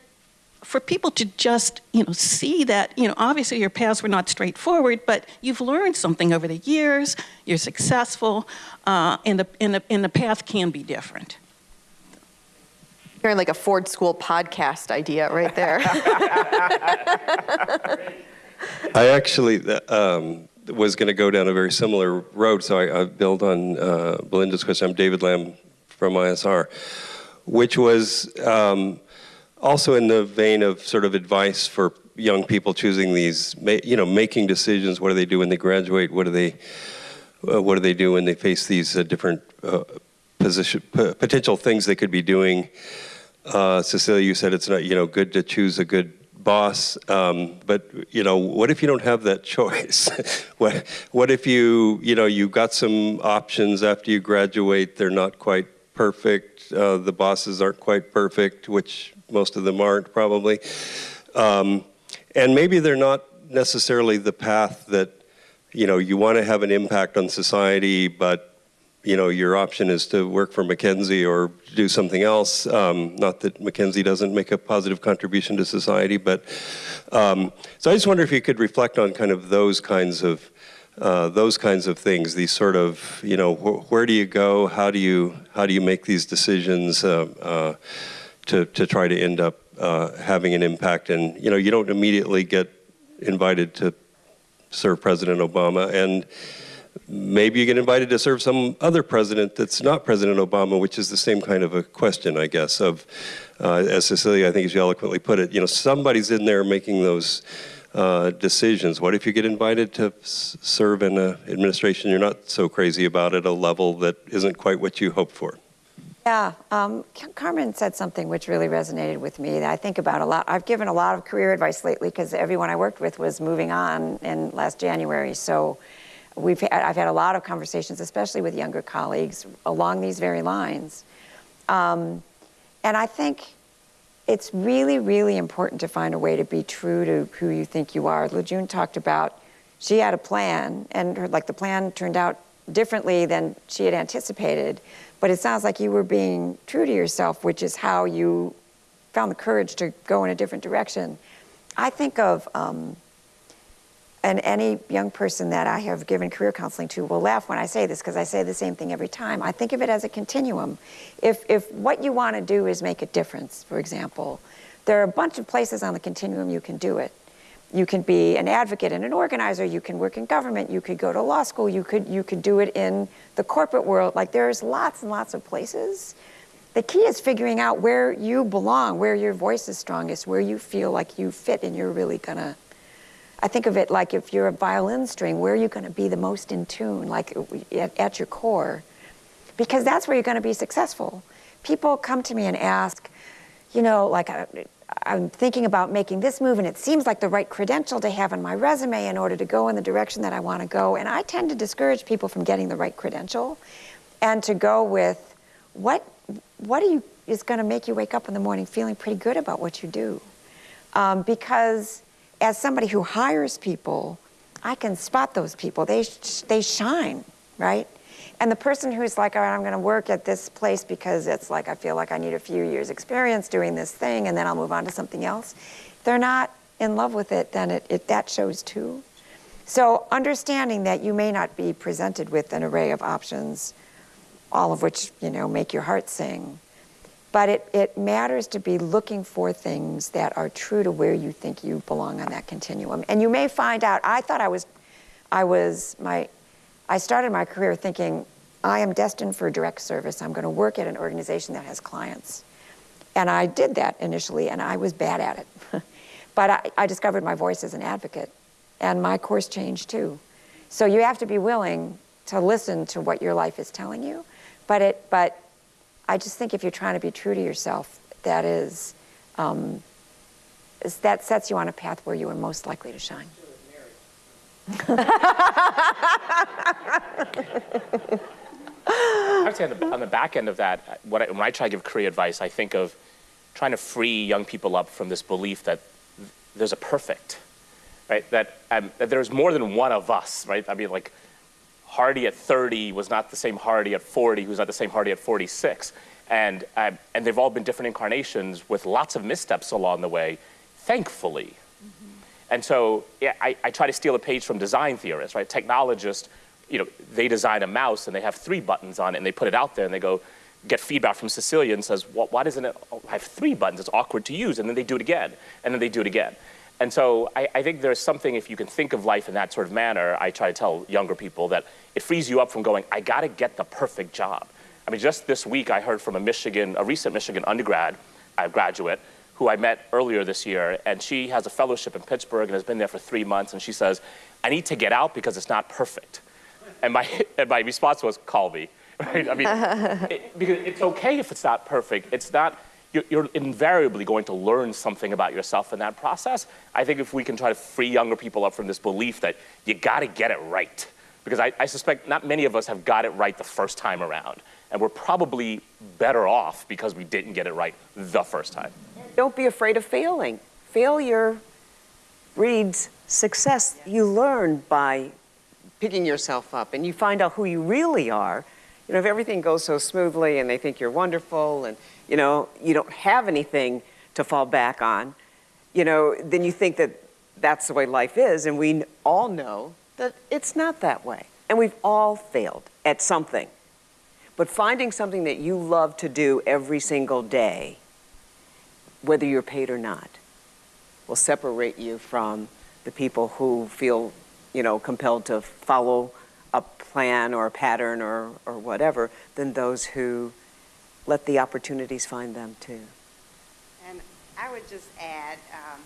for people to just, you know, see that, you know, obviously your paths were not straightforward, but you've learned something over the years, you're successful, uh, and, the, and, the, and the path can be different. Hearing like a Ford School podcast idea right there. I actually um, was going to go down a very similar road, so I, I build on uh, Belinda's question. I'm David Lam from ISR, which was um, also in the vein of sort of advice for young people choosing these, you know, making decisions. What do they do when they graduate? What do they, uh, what do they do when they face these uh, different uh, position, potential things they could be doing? Uh, Cecilia, you said it's not, you know, good to choose a good boss, um, but you know, what if you don't have that choice? what, what if you, you know, you've got some options after you graduate, they're not quite perfect, uh, the bosses aren't quite perfect, which most of them aren't probably. Um, and maybe they're not necessarily the path that you know, you want to have an impact on society, but you know, your option is to work for McKinsey or do something else. Um, not that McKinsey doesn't make a positive contribution to society, but um, so I just wonder if you could reflect on kind of those kinds of uh, those kinds of things. These sort of, you know, wh where do you go? How do you how do you make these decisions uh, uh, to to try to end up uh, having an impact? And you know, you don't immediately get invited to serve President Obama and maybe you get invited to serve some other president that's not President Obama, which is the same kind of a question, I guess, of, uh, as Cecilia, I think as you eloquently put it, you know, somebody's in there making those uh, decisions. What if you get invited to serve in an administration you're not so crazy about at a level that isn't quite what you hoped for? Yeah, um, Carmen said something which really resonated with me that I think about a lot. I've given a lot of career advice lately because everyone I worked with was moving on in last January. So we've had, I've had a lot of conversations, especially with younger colleagues, along these very lines. Um, and I think it's really, really important to find a way to be true to who you think you are. La June talked about she had a plan, and her, like the plan turned out differently than she had anticipated. But it sounds like you were being true to yourself, which is how you found the courage to go in a different direction. I think of um, and any young person that I have given career counseling to will laugh when I say this because I say the same thing every time. I think of it as a continuum. If, if what you want to do is make a difference, for example, there are a bunch of places on the continuum you can do it. You can be an advocate and an organizer, you can work in government, you could go to law school, you could, you could do it in the corporate world. Like there's lots and lots of places. The key is figuring out where you belong, where your voice is strongest, where you feel like you fit and you're really gonna I think of it like if you're a violin string, where are you going to be the most in tune, like at, at your core? Because that's where you're going to be successful. People come to me and ask, you know, like I, I'm thinking about making this move and it seems like the right credential to have in my resume in order to go in the direction that I want to go. And I tend to discourage people from getting the right credential and to go with what, what are you, is going to make you wake up in the morning feeling pretty good about what you do. Um, because as somebody who hires people, I can spot those people. They, they shine, right? And the person who's like, all right, I'm going to work at this place because it's like I feel like I need a few years experience doing this thing and then I'll move on to something else. They're not in love with it, then it, it, that shows too. So understanding that you may not be presented with an array of options, all of which, you know, make your heart sing, but it, it matters to be looking for things that are true to where you think you belong on that continuum. And you may find out, I thought I was, I was, my, I started my career thinking, I am destined for direct service. I'm going to work at an organization that has clients. And I did that initially, and I was bad at it. but I, I discovered my voice as an advocate, and my course changed too. So you have to be willing to listen to what your life is telling you, but it, but I just think if you're trying to be true to yourself, that is, um, is that sets you on a path where you are most likely to shine. I would say on the, on the back end of that, when I, when I try to give career advice, I think of trying to free young people up from this belief that there's a perfect, right? That, um, that there's more than one of us, right? I mean, like, Hardy at 30 was not the same Hardy at 40, who's not the same Hardy at 46. And, uh, and they've all been different incarnations with lots of missteps along the way, thankfully. Mm -hmm. And so yeah, I, I try to steal a page from design theorists, right? Technologists, you know, they design a mouse and they have three buttons on it and they put it out there and they go, get feedback from Cecilia and says, well, why doesn't it have three buttons? It's awkward to use. And then they do it again. And then they do it again. And so I, I, think there's something, if you can think of life in that sort of manner, I try to tell younger people that it frees you up from going, I gotta get the perfect job. I mean, just this week I heard from a Michigan, a recent Michigan undergrad, uh, graduate, who I met earlier this year, and she has a fellowship in Pittsburgh and has been there for three months, and she says, I need to get out because it's not perfect. And my, and my response was, call me. Right? I mean, it, because it's okay if it's not perfect. It's not, you're, invariably going to learn something about yourself in that process. I think if we can try to free younger people up from this belief that you got to get it right, because I, I, suspect not many of us have got it right the first time around, and we're probably better off because we didn't get it right the first time. Don't be afraid of failing. Failure breeds success. You learn by picking yourself up and you find out who you really are, you know, if everything goes so smoothly and they think you're wonderful and, you know, you don't have anything to fall back on, you know, then you think that that's the way life is. And we all know that it's not that way. And we've all failed at something. But finding something that you love to do every single day, whether you're paid or not, will separate you from the people who feel, you know, compelled to follow a plan or a pattern or, or whatever than those who let the opportunities find them too. And I would just add, um,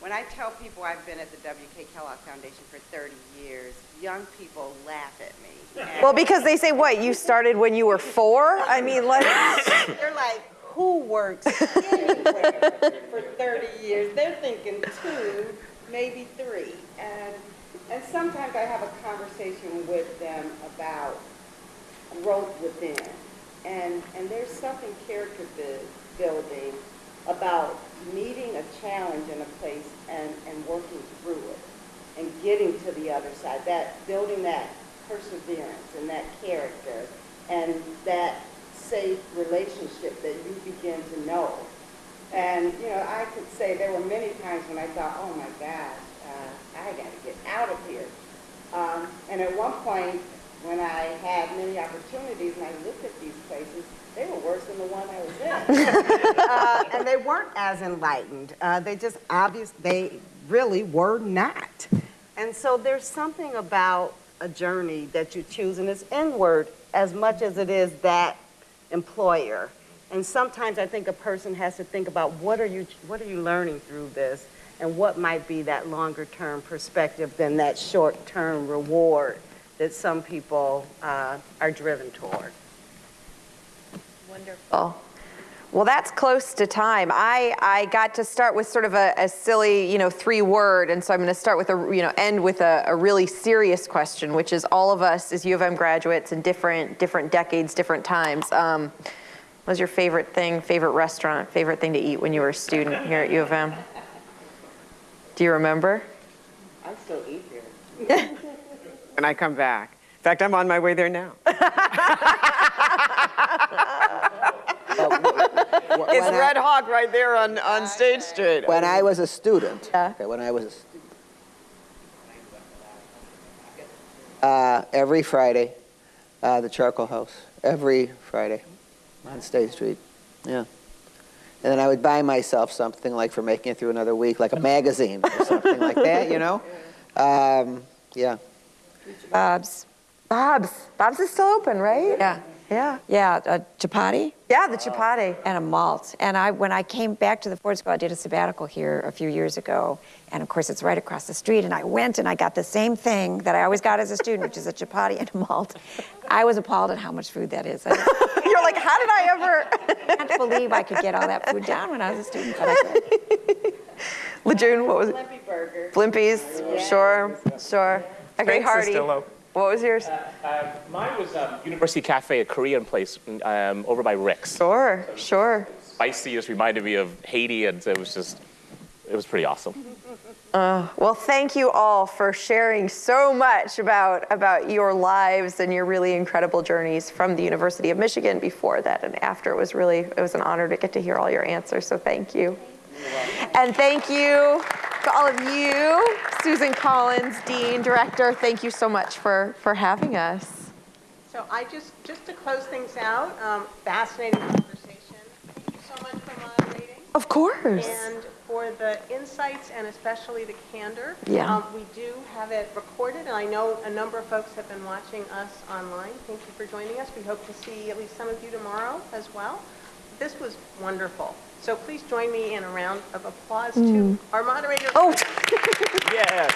when I tell people I've been at the W.K. Kellogg Foundation for 30 years, young people laugh at me. And Well, because they say, what, you started when you were four? I mean, like, They're like, who works anywhere for 30 years? They're thinking two, maybe three. And, and sometimes I have a conversation with them about growth within. And, and there's something character building about meeting a challenge in a place and, and working through it and getting to the other side, that, building that perseverance and that character and that safe relationship that you begin to know. And, you know, I could say there were many times when I thought, oh my gosh, uh, I got to get out of here. Um, and at one point, when I had many opportunities and I looked at these places, they were worse than the one I was in. uh, and they weren't as enlightened. Uh, they just obvious, they really were not. And so there's something about a journey that you choose, and it's inward as much as it is that employer. And sometimes I think a person has to think about what are you, what are you learning through this, and what might be that longer term perspective than that short term reward that some people uh, are driven toward. Wonderful. Well, that's close to time. I, I got to start with sort of a, a silly, you know, three word, and so I'm going to start with a, you know, end with a, a really serious question, which is all of us as U of M graduates in different, different decades, different times. Um, what was your favorite thing, favorite restaurant, favorite thing to eat when you were a student here at U of M? Do you remember? I still eat here. And I come back. In fact, I'm on my way there now. It's When I- Red Hawk right there on, on State Street. When I was a student, Yeah. okay, when I was a stu- uh, every Friday, uh, the Charcoal House, every Friday on State Street, yeah. And then I would buy myself something like for making it through another week, like a magazine or something like that, you know? Um, yeah. Bob's. Bob's. Bob's is still open, right? Yeah. Yeah. Yeah, a chipati Yeah, the chipati. and a malt. And I, when I came back to the Ford School, I did a sabbatical here a few years ago. And of course, it's right across the street. And I went and I got the same thing that I always got as a student, which is a chipati and a malt. I was appalled at how much food that is. I You're like, how did I ever? can't believe I could get all that food down when I was a student, but I could. La June, what was it? Blimpy Burger. Blimpies, sure, sure. Okay, Frank's is Hardy. still open. What was yours? Uh, mine was um, University Cafe, a Korean place um, over by Rick's. Sure, sure. Spicy just reminded me of Haiti, and it was just, it was pretty awesome. Well, thank you all for sharing so much about, about your lives and your really incredible journeys from the University of Michigan before that and after. It was really, it was an honor to get to hear all your answers, so thank you. And thank you to all of you, Susan Collins, Dean, Director, thank you so much for, for having us. So I just, just to close things out, um, fascinating conversation. Thank you so much for moderating. Of course. And for the insights and especially the candor. Yeah. Um, We do have it recorded, and I know a number of folks have been watching us online. Thank you for joining us. We hope to see at least some of you tomorrow as well. This was wonderful. So please join me in a round of applause to hmm. our moderator. Oh. Yes.